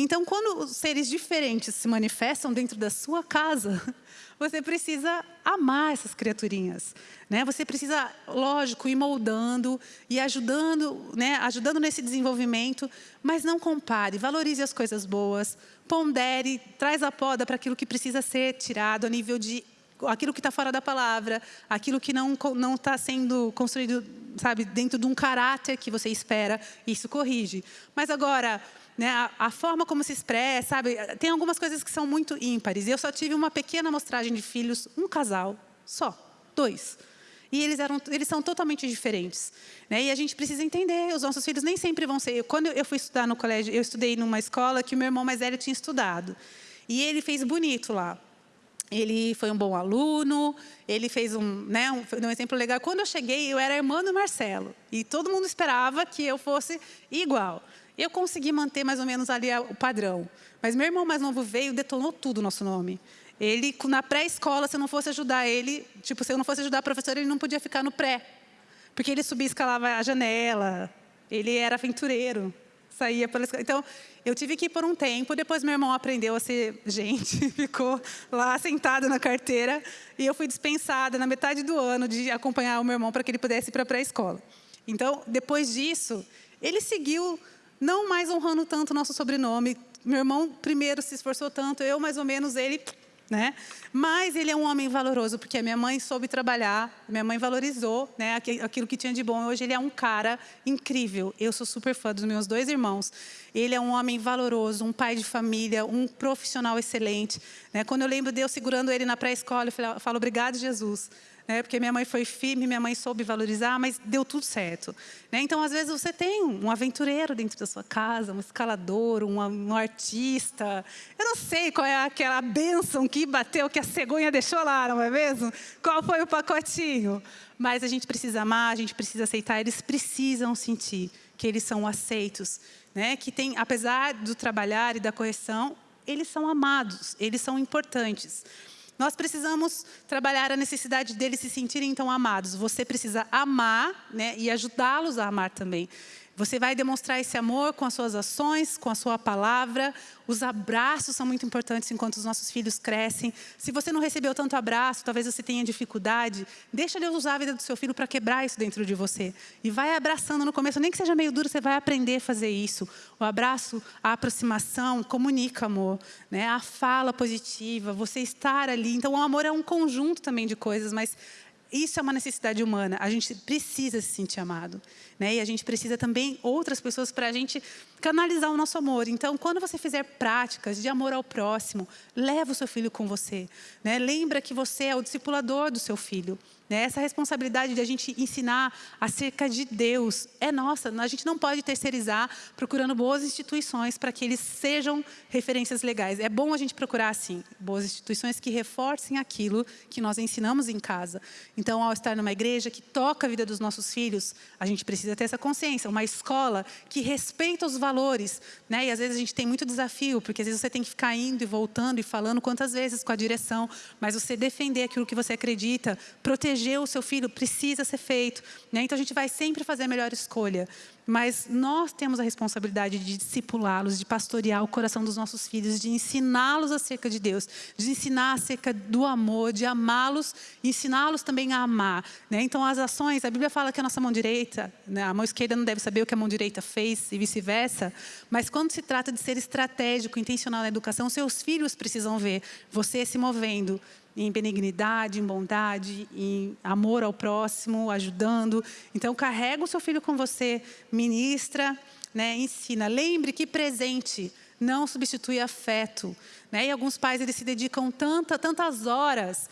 Então, quando os seres diferentes se manifestam dentro da sua casa, você precisa amar essas criaturinhas. Né? Você precisa, lógico, ir moldando e ajudando, né? ajudando nesse desenvolvimento, mas não compare, valorize as coisas boas, pondere, traz a poda para aquilo que precisa ser tirado a nível de aquilo que está fora da palavra, aquilo que não não está sendo construído, sabe, dentro de um caráter que você espera, isso corrige. Mas agora né, a, a, forma como se expressa, sabe? Tem algumas coisas que são muito ímpares. Eu só tive uma pequena amostragem de filhos, um casal, só, dois. E eles, eram, eles são totalmente diferentes. Né? E a gente precisa entender, os nossos filhos nem sempre vão ser... Quando eu fui estudar no colégio, eu estudei numa escola que o meu irmão mais velho tinha estudado. E ele fez bonito lá. Ele foi um bom aluno, ele fez um, né, um, um exemplo legal. Quando eu cheguei, eu era irmã do Marcelo. E todo mundo esperava que eu fosse igual. Eu consegui manter mais ou menos ali o padrão. Mas meu irmão mais novo veio e detonou tudo o nosso nome. Ele, na pré-escola, se eu não fosse ajudar ele, tipo, se eu não fosse ajudar a professora, ele não podia ficar no pré. Porque ele subia e escalava a janela, ele era aventureiro, saía pela escola. Então, eu tive que ir por um tempo, depois meu irmão aprendeu a ser gente, ficou lá sentado na carteira, e eu fui dispensada na metade do ano de acompanhar o meu irmão para que ele pudesse ir para a pré-escola. Então, depois disso, ele seguiu não mais honrando tanto o nosso sobrenome. Meu irmão primeiro se esforçou tanto, eu mais ou menos, ele né? Mas ele é um homem valoroso, porque a minha mãe soube trabalhar, minha mãe valorizou né, aquilo que tinha de bom. Hoje ele é um cara incrível. Eu sou super fã dos meus dois irmãos. Ele é um homem valoroso, um pai de família, um profissional excelente. Né? Quando eu lembro de eu segurando ele na pré-escola, eu falo, obrigado, Jesus né? porque minha mãe foi firme, minha mãe soube valorizar, mas deu tudo certo. Né? Então, às vezes, você tem um aventureiro dentro da sua casa, um escalador, um, um artista. Eu não sei qual é aquela bênção que bateu, que a cegonha deixou lá, não é mesmo? Qual foi o pacotinho? Mas a gente precisa amar, a gente precisa aceitar, eles precisam sentir que eles são aceitos. Né? Que tem, apesar do trabalhar e da correção, eles são amados, eles são importantes. Nós precisamos trabalhar a necessidade deles se sentirem então amados. Você precisa amar né, e ajudá-los a amar também. Você vai demonstrar esse amor com as suas ações, com a sua palavra. Os abraços são muito importantes enquanto os nossos filhos crescem. Se você não recebeu tanto abraço, talvez você tenha dificuldade, deixa Deus usar a vida do seu filho para quebrar isso dentro de você. E vai abraçando no começo, nem que seja meio duro, você vai aprender a fazer isso. O abraço, a aproximação, comunica amor. Né? A fala positiva, você estar ali. Então, o amor é um conjunto também de coisas, mas isso é uma necessidade humana. A gente precisa se sentir amado. Né? E a gente precisa também outras pessoas para a gente canalizar o nosso amor. Então, quando você fizer práticas de amor ao próximo, leva o seu filho com você. Né? Lembra que você é o discipulador do seu filho. Né? Essa responsabilidade de a gente ensinar acerca de Deus é nossa. A gente não pode terceirizar procurando boas instituições para que eles sejam referências legais. É bom a gente procurar, sim, boas instituições que reforcem aquilo que nós ensinamos em casa. Então, ao estar numa igreja que toca a vida dos nossos filhos, a gente precisa ter essa consciência. Uma escola que respeita os valores. Né? E às vezes a gente tem muito desafio, porque às vezes você tem que ficar indo e voltando e falando quantas vezes com a direção, mas você defender aquilo que você acredita, proteger proteger o seu filho precisa ser feito. Né? Então a gente vai sempre fazer a melhor escolha. Mas nós temos a responsabilidade de discipulá-los, de pastorear o coração dos nossos filhos, de ensiná-los acerca de Deus, de ensinar acerca do amor, de amá-los, ensiná-los também a amar. Né? Então as ações, a Bíblia fala que a nossa mão direita, né? a mão esquerda não deve saber o que a mão direita fez e vice-versa, mas quando se trata de ser estratégico, intencional na educação, seus filhos precisam ver você se movendo em benignidade, em bondade, em amor ao próximo, ajudando. Então, carrega o seu filho com você, ministra, né, ensina. Lembre que presente não substitui afeto. Né? E alguns pais eles se dedicam tanta, tantas horas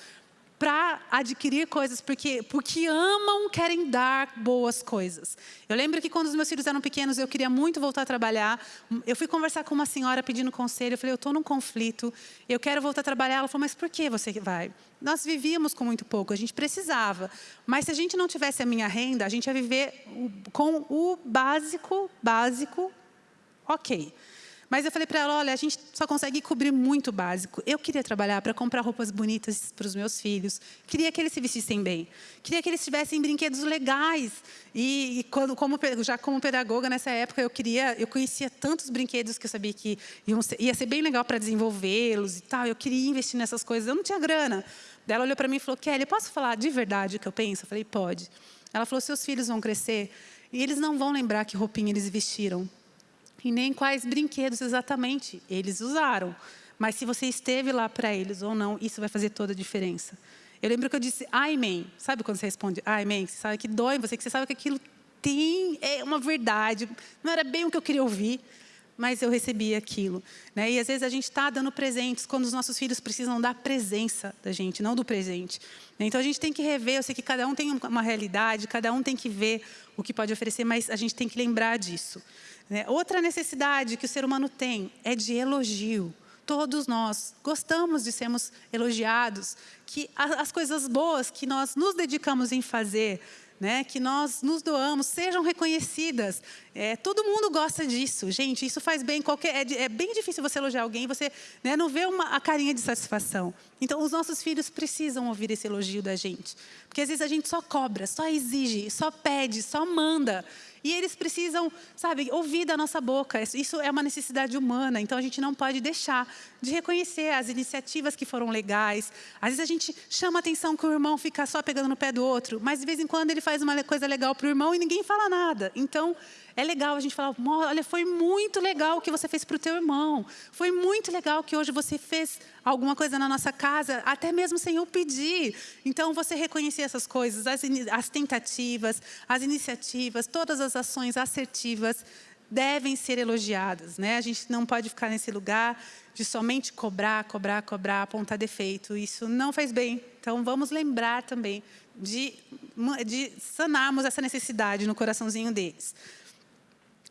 para adquirir coisas, porque, porque amam, querem dar boas coisas. Eu lembro que quando os meus filhos eram pequenos, eu queria muito voltar a trabalhar. Eu fui conversar com uma senhora pedindo conselho. Eu falei, eu estou num conflito, eu quero voltar a trabalhar. Ela falou, mas por que você vai? Nós vivíamos com muito pouco, a gente precisava. Mas se a gente não tivesse a minha renda, a gente ia viver com o básico, básico, ok. Mas eu falei para ela, olha, a gente só consegue cobrir muito básico. Eu queria trabalhar para comprar roupas bonitas para os meus filhos. Queria que eles se vestissem bem. Queria que eles tivessem brinquedos legais. E, e quando, como, já como pedagoga nessa época, eu queria, eu conhecia tantos brinquedos que eu sabia que ser, ia ser bem legal para desenvolvê-los e tal. Eu queria investir nessas coisas. Eu não tinha grana. Ela olhou para mim e falou, Kelly, posso falar de verdade o que eu penso? Eu falei, pode. Ela falou, seus filhos vão crescer e eles não vão lembrar que roupinha eles vestiram e nem quais brinquedos exatamente eles usaram. Mas se você esteve lá para eles ou não, isso vai fazer toda a diferença. Eu lembro que eu disse, amém. Sabe quando você responde, amém? Você sabe que dói em você, que você sabe que aquilo tem é uma verdade. Não era bem o que eu queria ouvir, mas eu recebi aquilo. Né? E às vezes a gente está dando presentes quando os nossos filhos precisam da presença da gente, não do presente. Então a gente tem que rever, eu sei que cada um tem uma realidade, cada um tem que ver o que pode oferecer, mas a gente tem que lembrar disso. Né? Outra necessidade que o ser humano tem é de elogio. Todos nós gostamos de sermos elogiados, que as coisas boas que nós nos dedicamos em fazer, né, que nós nos doamos, sejam reconhecidas. É, todo mundo gosta disso, gente. Isso faz bem. Qualquer, é, é bem difícil você elogiar alguém e você né, não vê uma, a carinha de satisfação. Então, os nossos filhos precisam ouvir esse elogio da gente, porque às vezes a gente só cobra, só exige, só pede, só manda. E eles precisam, sabe, ouvir da nossa boca. Isso é uma necessidade humana. Então a gente não pode deixar de reconhecer as iniciativas que foram legais. Às vezes a gente chama atenção que o irmão fica só pegando no pé do outro, mas de vez em quando ele faz uma coisa legal para o irmão e ninguém fala nada. Então é legal a gente falar, olha, foi muito legal o que você fez para o teu irmão. Foi muito legal que hoje você fez alguma coisa na nossa casa, até mesmo sem eu pedir. Então, você reconhecer essas coisas, as, as tentativas, as iniciativas, todas as ações assertivas devem ser elogiadas. Né? A gente não pode ficar nesse lugar de somente cobrar, cobrar, cobrar, apontar defeito. Isso não faz bem. Então, vamos lembrar também de, de sanarmos essa necessidade no coraçãozinho deles.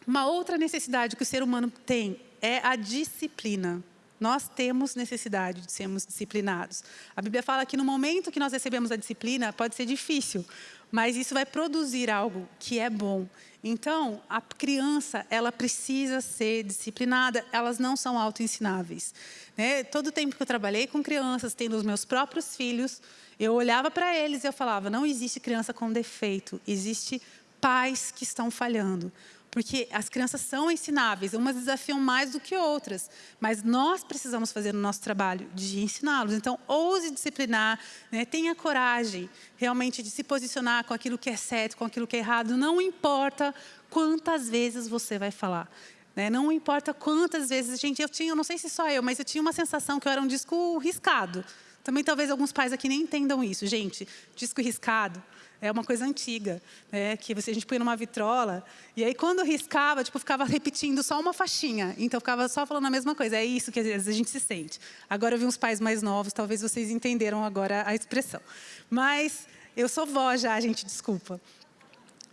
Uma outra necessidade que o ser humano tem é a disciplina. Nós temos necessidade de sermos disciplinados. A Bíblia fala que no momento que nós recebemos a disciplina, pode ser difícil, mas isso vai produzir algo que é bom. Então, a criança, ela precisa ser disciplinada, elas não são autoensináveis. Né? Todo o tempo que eu trabalhei com crianças, tendo os meus próprios filhos, eu olhava para eles e eu falava, não existe criança com defeito, existe pais que estão falhando porque as crianças são ensináveis, umas desafiam mais do que outras, mas nós precisamos fazer o nosso trabalho de ensiná-los. Então, ouse disciplinar, né? tenha coragem realmente de se posicionar com aquilo que é certo, com aquilo que é errado, não importa quantas vezes você vai falar. Né? Não importa quantas vezes, gente, eu tinha, não sei se só eu, mas eu tinha uma sensação que eu era um disco riscado. Também talvez alguns pais aqui nem entendam isso. Gente, disco riscado é uma coisa antiga, né? que a gente põe numa vitrola, e aí quando riscava, tipo, ficava repetindo só uma faixinha, então ficava só falando a mesma coisa, é isso que às vezes a gente se sente. Agora eu vi uns pais mais novos, talvez vocês entenderam agora a expressão. Mas eu sou vó já, gente, desculpa.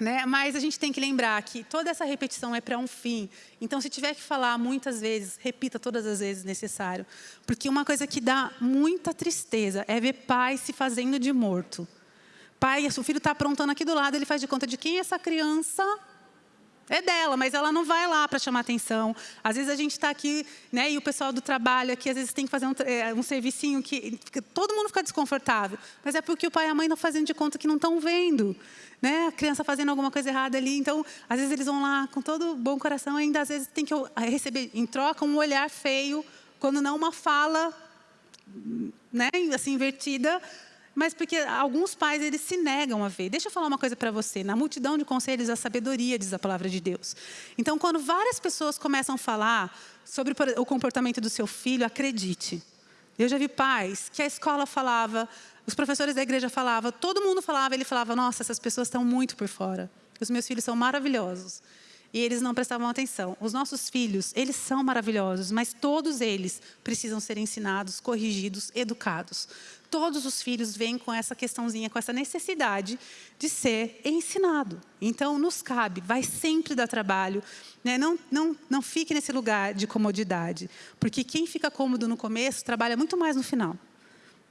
Né? Mas a gente tem que lembrar que toda essa repetição é para um fim. Então, se tiver que falar muitas vezes, repita todas as vezes necessário. Porque uma coisa que dá muita tristeza é ver pai se fazendo de morto pai, o filho está aprontando aqui do lado, ele faz de conta de quem é essa criança é dela, mas ela não vai lá para chamar atenção. Às vezes a gente está aqui, né, e o pessoal do trabalho aqui, às vezes tem que fazer um, é, um servicinho que todo mundo fica desconfortável. Mas é porque o pai e a mãe estão fazendo de conta que não estão vendo. Né? A criança fazendo alguma coisa errada ali. Então, às vezes eles vão lá com todo bom coração, ainda às vezes tem que receber em troca um olhar feio, quando não uma fala né, assim, invertida, mas porque alguns pais eles se negam a ver. Deixa eu falar uma coisa para você. Na multidão de conselhos, a sabedoria diz a palavra de Deus. Então, quando várias pessoas começam a falar sobre o comportamento do seu filho, acredite. Eu já vi pais que a escola falava, os professores da igreja falavam, todo mundo falava, ele falava, nossa, essas pessoas estão muito por fora. Os meus filhos são maravilhosos e eles não prestavam atenção. Os nossos filhos, eles são maravilhosos, mas todos eles precisam ser ensinados, corrigidos, educados. Todos os filhos vêm com essa questãozinha, com essa necessidade de ser ensinado. Então, nos cabe, vai sempre dar trabalho. Né? Não, não, não fique nesse lugar de comodidade, porque quem fica cômodo no começo, trabalha muito mais no final.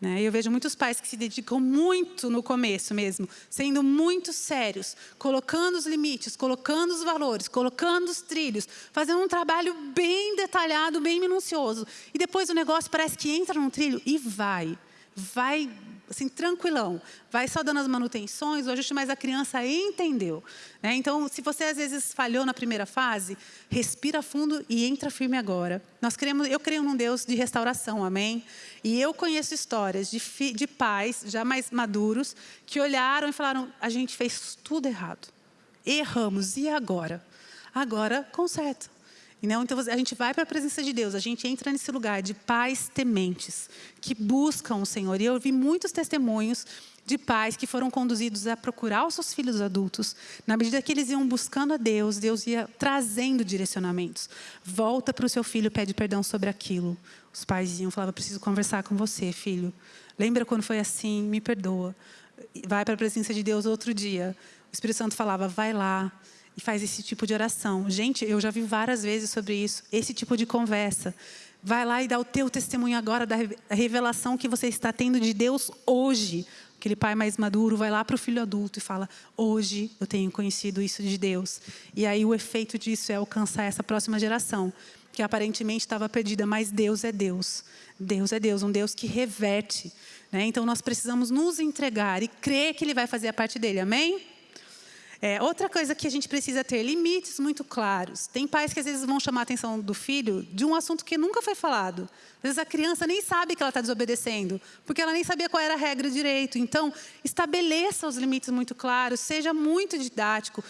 Né? Eu vejo muitos pais que se dedicam muito no começo mesmo, sendo muito sérios, colocando os limites, colocando os valores, colocando os trilhos, fazendo um trabalho bem detalhado, bem minucioso. E depois o negócio parece que entra num trilho e vai. Vai assim, tranquilão. Vai só dando as manutenções, o ajuste, mas a criança entendeu. Né? Então, se você às vezes falhou na primeira fase, respira fundo e entra firme agora. Nós queremos, eu creio num Deus de restauração, amém? E eu conheço histórias de, fi, de pais já mais maduros que olharam e falaram: a gente fez tudo errado. Erramos, e agora? Agora conserta. Não, então a gente vai para a presença de Deus, a gente entra nesse lugar de pais tementes, que buscam o Senhor. E eu vi muitos testemunhos de pais que foram conduzidos a procurar os seus filhos adultos. Na medida que eles iam buscando a Deus, Deus ia trazendo direcionamentos. Volta para o seu filho, pede perdão sobre aquilo. Os pais iam falavam, preciso conversar com você, filho. Lembra quando foi assim? Me perdoa. Vai para a presença de Deus outro dia. O Espírito Santo falava, vai lá, faz esse tipo de oração. Gente, eu já vi várias vezes sobre isso, esse tipo de conversa. Vai lá e dá o teu testemunho agora da revelação que você está tendo de Deus hoje. Aquele pai mais maduro vai lá para o filho adulto e fala: Hoje eu tenho conhecido isso de Deus. E aí o efeito disso é alcançar essa próxima geração, que aparentemente estava perdida, mas Deus é Deus. Deus é Deus, um Deus que reverte. Né? Então nós precisamos nos entregar e crer que Ele vai fazer a parte dele. Amém? É, outra coisa que a gente precisa ter, limites muito claros. Tem pais que às vezes vão chamar a atenção do filho de um assunto que nunca foi falado. Às vezes a criança nem sabe que ela está desobedecendo, porque ela nem sabia qual era a regra direito. Então, estabeleça os limites muito claros, seja muito didático.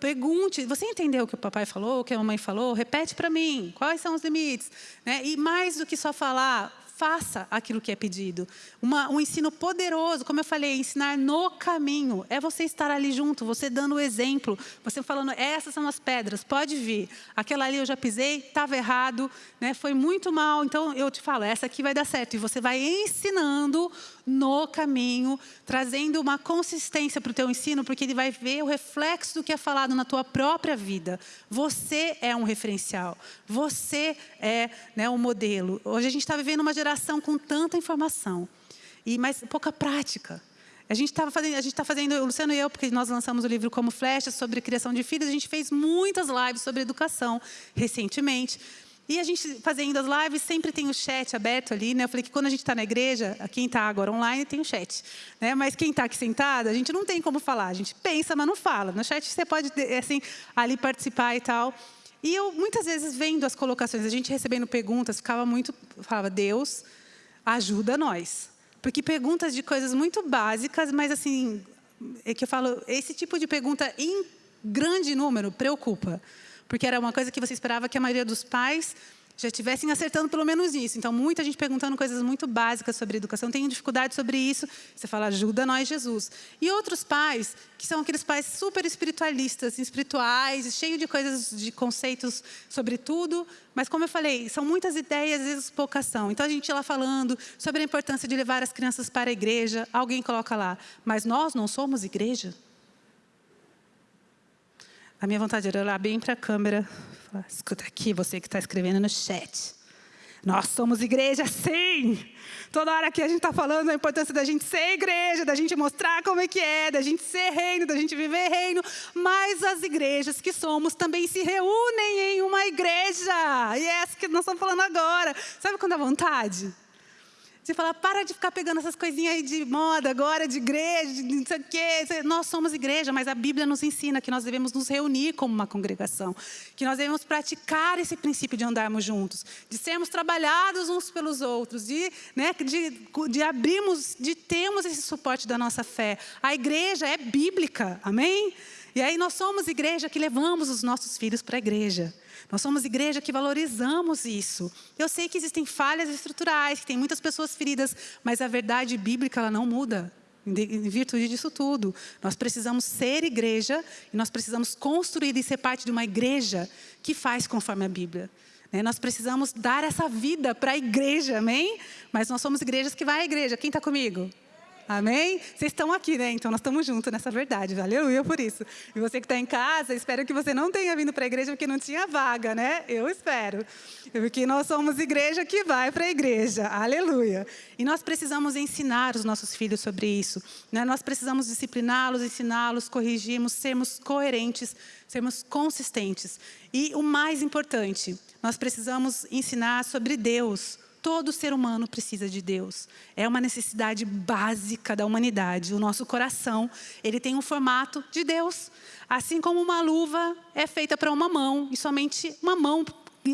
Pergunte, você entendeu o que o papai falou, o que a mamãe falou? Repete para mim, quais são os limites? Né? E mais do que só falar, faça aquilo que é pedido. Uma, um ensino poderoso, como eu falei, ensinar no caminho. É você estar ali junto, você dando o exemplo, você falando, essas são as pedras, pode vir. Aquela ali eu já pisei, estava errado, né, foi muito mal, então eu te falo, essa aqui vai dar certo. E você vai ensinando no caminho, trazendo uma consistência para o teu ensino, porque ele vai ver o reflexo do que é falado na tua própria vida. Você é um referencial, você é né, um modelo. Hoje a gente está vivendo uma geração com tanta informação, e mas pouca prática. A gente estava fazendo, a gente está fazendo, o Luciano e eu, porque nós lançamos o livro Como Flechas sobre criação de filhos, a gente fez muitas lives sobre educação recentemente. E a gente fazendo as lives, sempre tem o chat aberto ali, né? Eu falei que quando a gente está na igreja, quem está agora online tem o chat. Né? Mas quem está aqui sentado, a gente não tem como falar. A gente pensa, mas não fala. No chat você pode, assim, ali participar e tal. E eu, muitas vezes, vendo as colocações, a gente recebendo perguntas, ficava muito... Falava, Deus, ajuda nós. Porque perguntas de coisas muito básicas, mas, assim, é que eu falo, esse tipo de pergunta em grande número preocupa porque era uma coisa que você esperava que a maioria dos pais já estivessem acertando pelo menos isso. Então, muita gente perguntando coisas muito básicas sobre educação, tem dificuldade sobre isso. Você fala, ajuda nós, Jesus. E outros pais, que são aqueles pais super espiritualistas, espirituais, cheios de coisas, de conceitos sobre tudo. Mas, como eu falei, são muitas ideias, às vezes pouca ação. Então, a gente lá falando sobre a importância de levar as crianças para a igreja. Alguém coloca lá, mas nós não somos igreja? A minha vontade era olhar bem para a câmera escuta aqui, você que está escrevendo no chat. Nós somos igreja, sim! Toda hora que a gente está falando da importância da gente ser igreja, da gente mostrar como é que é, da gente ser reino, da gente viver reino. Mas as igrejas que somos também se reúnem em uma igreja. E é essa que nós estamos falando agora. Sabe quando dá vontade? Você fala, para de ficar pegando essas coisinhas aí de moda agora, de igreja, de não sei o quê. Nós somos igreja, mas a Bíblia nos ensina que nós devemos nos reunir como uma congregação. Que nós devemos praticar esse princípio de andarmos juntos. De sermos trabalhados uns pelos outros. De, né, de, de abrirmos, de termos esse suporte da nossa fé. A igreja é bíblica, amém? E aí nós somos igreja que levamos os nossos filhos para a igreja. Nós somos igreja que valorizamos isso. Eu sei que existem falhas estruturais, que tem muitas pessoas feridas, mas a verdade bíblica ela não muda. Em virtude disso tudo, nós precisamos ser igreja e nós precisamos construir e ser parte de uma igreja que faz conforme a Bíblia. Né? Nós precisamos dar essa vida para a igreja, amém? Mas nós somos igrejas que vai à igreja. Quem está comigo? Amém? Vocês estão aqui, né? Então nós estamos juntos nessa verdade. Aleluia por isso. E você que está em casa, espero que você não tenha vindo para a igreja porque não tinha vaga, né? Eu espero. Porque nós somos igreja que vai para a igreja. Aleluia. E nós precisamos ensinar os nossos filhos sobre isso. Né? Nós precisamos discipliná-los, ensiná-los, corrigirmos, sermos coerentes, sermos consistentes. E o mais importante, nós precisamos ensinar sobre Deus Todo ser humano precisa de Deus. É uma necessidade básica da humanidade. O nosso coração, ele tem um formato de Deus. Assim como uma luva é feita para uma mão, e somente uma mão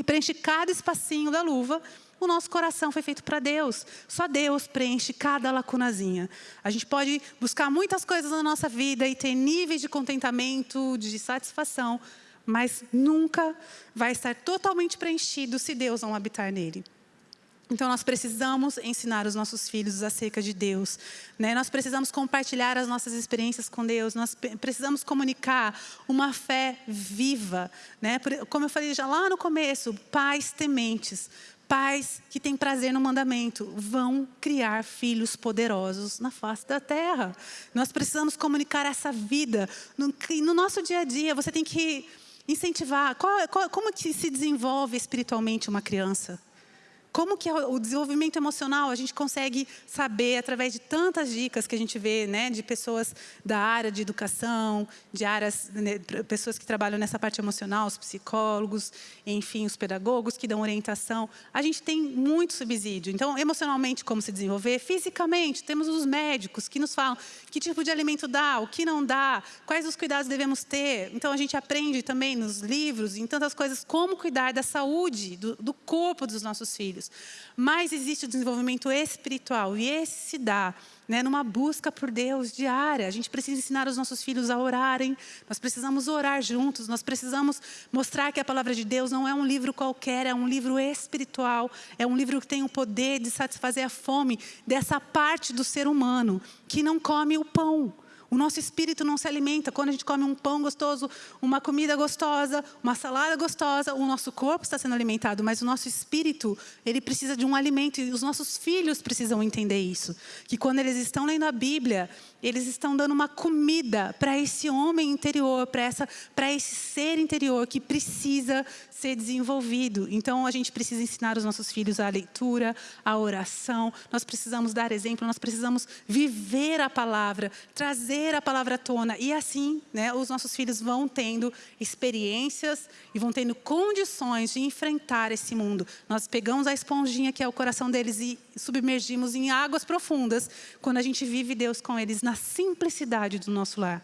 preenche cada espacinho da luva, o nosso coração foi feito para Deus. Só Deus preenche cada lacunazinha. A gente pode buscar muitas coisas na nossa vida e ter níveis de contentamento, de satisfação, mas nunca vai estar totalmente preenchido se Deus não habitar nele. Então, nós precisamos ensinar os nossos filhos acerca de Deus. Né? Nós precisamos compartilhar as nossas experiências com Deus. Nós precisamos comunicar uma fé viva. Né? Como eu falei já lá no começo, pais tementes, pais que têm prazer no mandamento, vão criar filhos poderosos na face da terra. Nós precisamos comunicar essa vida. No, no nosso dia a dia, você tem que incentivar. Qual, qual, como que se desenvolve espiritualmente uma criança? Como que o desenvolvimento emocional a gente consegue saber através de tantas dicas que a gente vê, né, de pessoas da área de educação, de áreas, né, pessoas que trabalham nessa parte emocional, os psicólogos, enfim, os pedagogos que dão orientação. A gente tem muito subsídio. Então, emocionalmente, como se desenvolver? Fisicamente, temos os médicos que nos falam que tipo de alimento dá, o que não dá, quais os cuidados devemos ter. Então, a gente aprende também nos livros, em tantas coisas, como cuidar da saúde, do, do corpo dos nossos filhos filhos. Mas existe o desenvolvimento espiritual e esse se dá né, numa busca por Deus diária. A gente precisa ensinar os nossos filhos a orarem, nós precisamos orar juntos, nós precisamos mostrar que a palavra de Deus não é um livro qualquer, é um livro espiritual, é um livro que tem o poder de satisfazer a fome dessa parte do ser humano que não come o pão. O nosso espírito não se alimenta. Quando a gente come um pão gostoso, uma comida gostosa, uma salada gostosa, o nosso corpo está sendo alimentado, mas o nosso espírito, ele precisa de um alimento e os nossos filhos precisam entender isso. Que quando eles estão lendo a Bíblia, eles estão dando uma comida para esse homem interior, para esse ser interior que precisa ser desenvolvido. Então a gente precisa ensinar os nossos filhos a leitura, a oração. Nós precisamos dar exemplo, nós precisamos viver a palavra, trazer trazer a palavra à tona. E assim, né, os nossos filhos vão tendo experiências e vão tendo condições de enfrentar esse mundo. Nós pegamos a esponjinha que é o coração deles e submergimos em águas profundas quando a gente vive Deus com eles na simplicidade do nosso lar.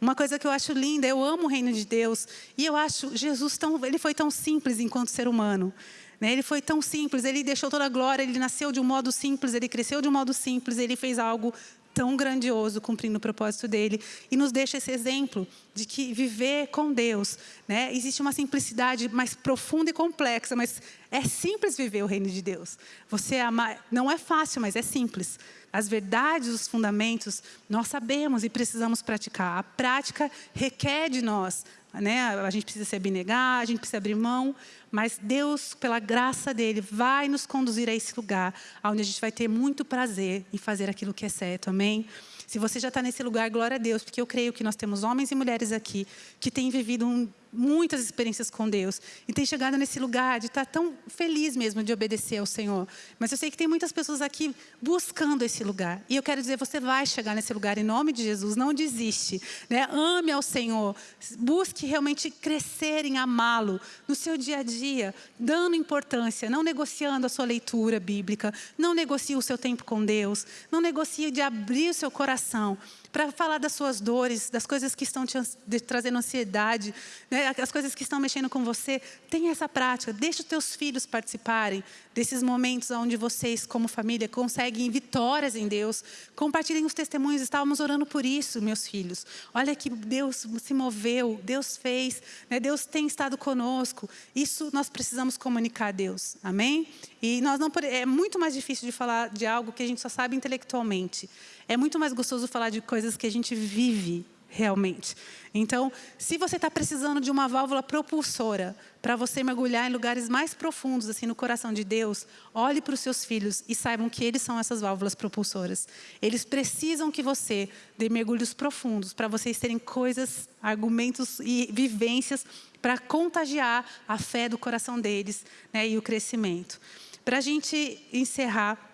Uma coisa que eu acho linda, eu amo o reino de Deus e eu acho Jesus tão, ele foi tão simples enquanto ser humano. Né? Ele foi tão simples, ele deixou toda a glória, ele nasceu de um modo simples, ele cresceu de um modo simples, ele fez algo tão grandioso cumprindo o propósito dele e nos deixa esse exemplo de que viver com Deus, né? Existe uma simplicidade mais profunda e complexa, mas É simples viver o reino de Deus. Você ama, não é fácil, mas é simples. As verdades, os fundamentos, nós sabemos e precisamos praticar. A prática requer de nós, né? A gente precisa se abnegar, a gente precisa abrir mão, mas Deus, pela graça dele, vai nos conduzir a esse lugar, onde a gente vai ter muito prazer em fazer aquilo que é certo. Amém? Se você já está nesse lugar, glória a Deus, porque eu creio que nós temos homens e mulheres aqui que têm vivido um muitas experiências com Deus e tem chegado nesse lugar de estar tão feliz mesmo de obedecer ao Senhor. Mas eu sei que tem muitas pessoas aqui buscando esse lugar. E eu quero dizer, você vai chegar nesse lugar em nome de Jesus, não desiste. Né? Ame ao Senhor, busque realmente crescer em amá-lo no seu dia a dia, dando importância, não negociando a sua leitura bíblica, não negocie o seu tempo com Deus, não negocie de abrir o seu coração para falar das suas dores, das coisas que estão te trazendo ansiedade, né? as coisas que estão mexendo com você. Tenha essa prática, deixe os teus filhos participarem desses momentos onde vocês, como família, conseguem vitórias em Deus. Compartilhem os testemunhos, estávamos orando por isso, meus filhos. Olha que Deus se moveu, Deus fez, né? Deus tem estado conosco. Isso nós precisamos comunicar a Deus, amém? E nós não é muito mais difícil de falar de algo que a gente só sabe intelectualmente. É muito mais gostoso falar de coisas que a gente vive realmente. Então, se você está precisando de uma válvula propulsora para você mergulhar em lugares mais profundos, assim, no coração de Deus, olhe para os seus filhos e saibam que eles são essas válvulas propulsoras. Eles precisam que você dê mergulhos profundos para vocês terem coisas, argumentos e vivências para contagiar a fé do coração deles né, e o crescimento. Para a gente encerrar,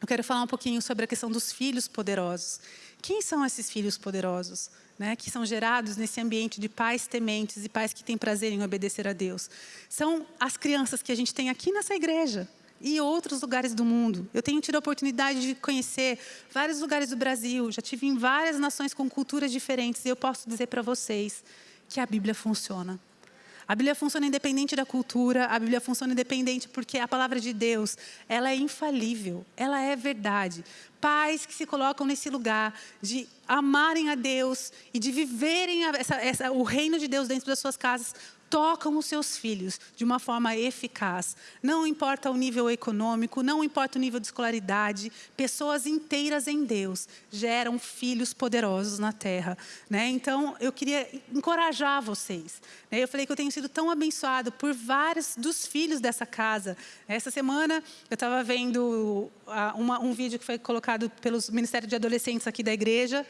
eu quero falar um pouquinho sobre a questão dos filhos poderosos. Quem são esses filhos poderosos? Né, que são gerados nesse ambiente de pais tementes e pais que têm prazer em obedecer a Deus. São as crianças que a gente tem aqui nessa igreja e outros lugares do mundo. Eu tenho tido a oportunidade de conhecer vários lugares do Brasil, já tive em várias nações com culturas diferentes e eu posso dizer para vocês que a Bíblia funciona. A Bíblia funciona independente da cultura, a Bíblia funciona independente porque a palavra de Deus, ela é infalível, ela é verdade. Pais que se colocam nesse lugar de amarem a Deus e de viverem essa, essa, o reino de Deus dentro das suas casas, tocam os seus filhos de uma forma eficaz. Não importa o nível econômico, não importa o nível de escolaridade, pessoas inteiras em Deus geram filhos poderosos na terra. Né? Então, eu queria encorajar vocês. Né? Eu falei que eu tenho sido tão abençoado por vários dos filhos dessa casa. Essa semana, eu estava vendo uma, um vídeo que foi colocado pelo Ministério de Adolescentes aqui da igreja,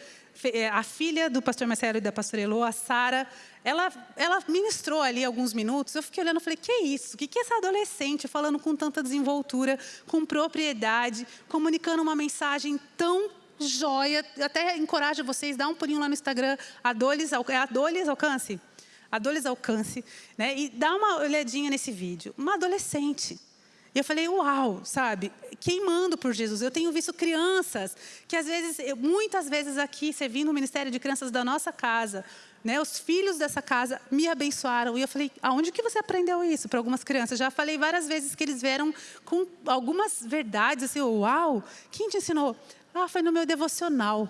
a filha do pastor Marcelo e da pastora Elô, a Sara, ela, ela ministrou ali alguns minutos. Eu fiquei olhando e falei: que é isso? O que é essa adolescente falando com tanta desenvoltura, com propriedade, comunicando uma mensagem tão joia? Até encorajo vocês, dá um pulinho lá no Instagram, Adoles, é Adoles Alcance. Adoles Alcance, né? E dá uma olhadinha nesse vídeo. Uma adolescente e eu falei, uau, sabe? Queimando por Jesus. Eu tenho visto crianças que, às vezes, eu, muitas vezes aqui, servindo o Ministério de Crianças da nossa casa, né, os filhos dessa casa me abençoaram. E eu falei, aonde que você aprendeu isso? Para algumas crianças. Já falei várias vezes que eles vieram com algumas verdades, assim, uau, quem te ensinou? Ah, foi no meu devocional.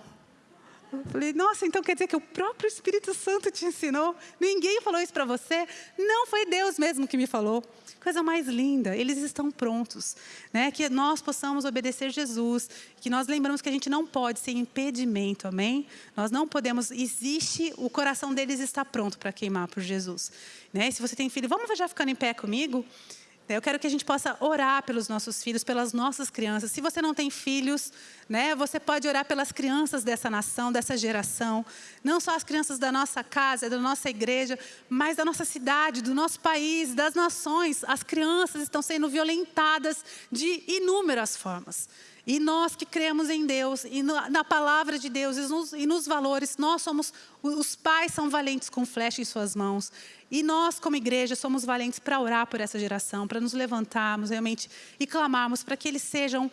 Eu falei, nossa, então quer dizer que o próprio Espírito Santo te ensinou? Ninguém falou isso para você? Não, foi Deus mesmo que me falou. Coisa mais linda, eles estão prontos. Né? Que nós possamos obedecer Jesus, que nós lembramos que a gente não pode ser impedimento, amém? Nós não podemos, existe, o coração deles está pronto para queimar por Jesus. Né? Se você tem filho, vamos já ficando em pé comigo? Eu quero que a gente possa orar pelos nossos filhos, pelas nossas crianças. Se você não tem filhos, né, você pode orar pelas crianças dessa nação, dessa geração. Não só as crianças da nossa casa, da nossa igreja, mas da nossa cidade, do nosso país, das nações. As crianças estão sendo violentadas de inúmeras formas. E nós que cremos em Deus e na palavra de Deus e nos, e nos, valores, nós somos, os pais são valentes com flecha em suas mãos. E nós, como igreja, somos valentes para orar por essa geração, para nos levantarmos realmente e clamarmos para que eles sejam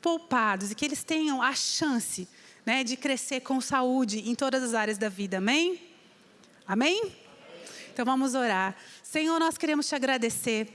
poupados e que eles tenham a chance né, de crescer com saúde em todas as áreas da vida. Amém? Amém? Então vamos orar. Senhor, nós queremos te agradecer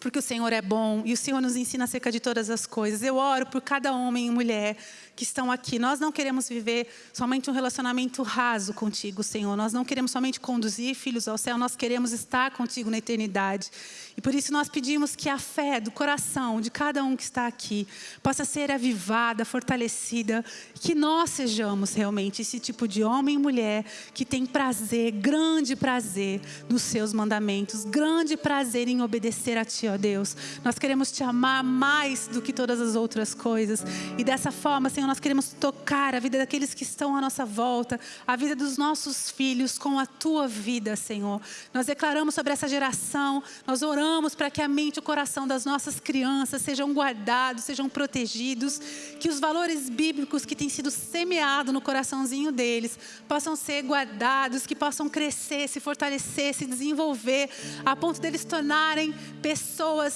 porque o Senhor é bom e o Senhor nos ensina acerca de todas as coisas. Eu oro por cada homem e mulher que estão aqui. Nós não queremos viver somente um relacionamento raso contigo, Senhor. Nós não queremos somente conduzir filhos ao céu, nós queremos estar contigo na eternidade. E por isso nós pedimos que a fé do coração de cada um que está aqui possa ser avivada, fortalecida, que nós sejamos realmente esse tipo de homem e mulher que tem prazer, grande prazer nos seus mandamentos, grande prazer em obedecer a Ti, ó Deus. Nós queremos Te amar mais do que todas as outras coisas. E dessa forma, Senhor, nós queremos tocar a vida daqueles que estão à nossa volta, a vida dos nossos filhos com a tua vida, Senhor. Nós declaramos sobre essa geração, nós oramos para que a mente e o coração das nossas crianças sejam guardados, sejam protegidos, que os valores bíblicos que têm sido semeados no coraçãozinho deles possam ser guardados, que possam crescer, se fortalecer, se desenvolver, a ponto deles tornarem pessoas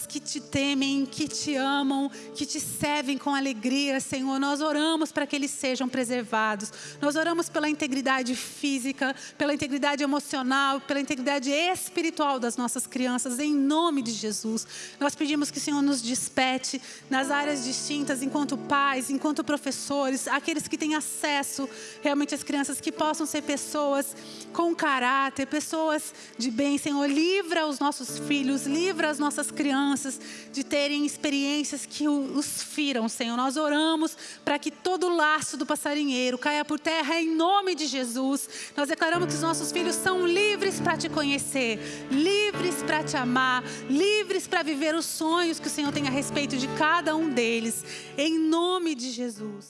que te temem, que te amam, que te servem com alegria, Senhor. Nós oramos para que eles sejam preservados. Nós oramos pela integridade física, pela integridade emocional, pela integridade espiritual das nossas crianças, em nome de Jesus. Nós pedimos que o Senhor nos despete nas áreas distintas, enquanto pais, enquanto professores, aqueles que têm acesso realmente às crianças, que possam ser pessoas com caráter, pessoas de bem. Senhor, livra os nossos filhos, livra as nossas crianças de terem experiências que os firam, Senhor. Nós oramos para que todo laço do passarinheiro caia por terra em nome de Jesus. Nós declaramos que os nossos filhos são livres para te conhecer, livres para te amar, livres para viver os sonhos que o Senhor tem a respeito de cada um deles, em nome de Jesus.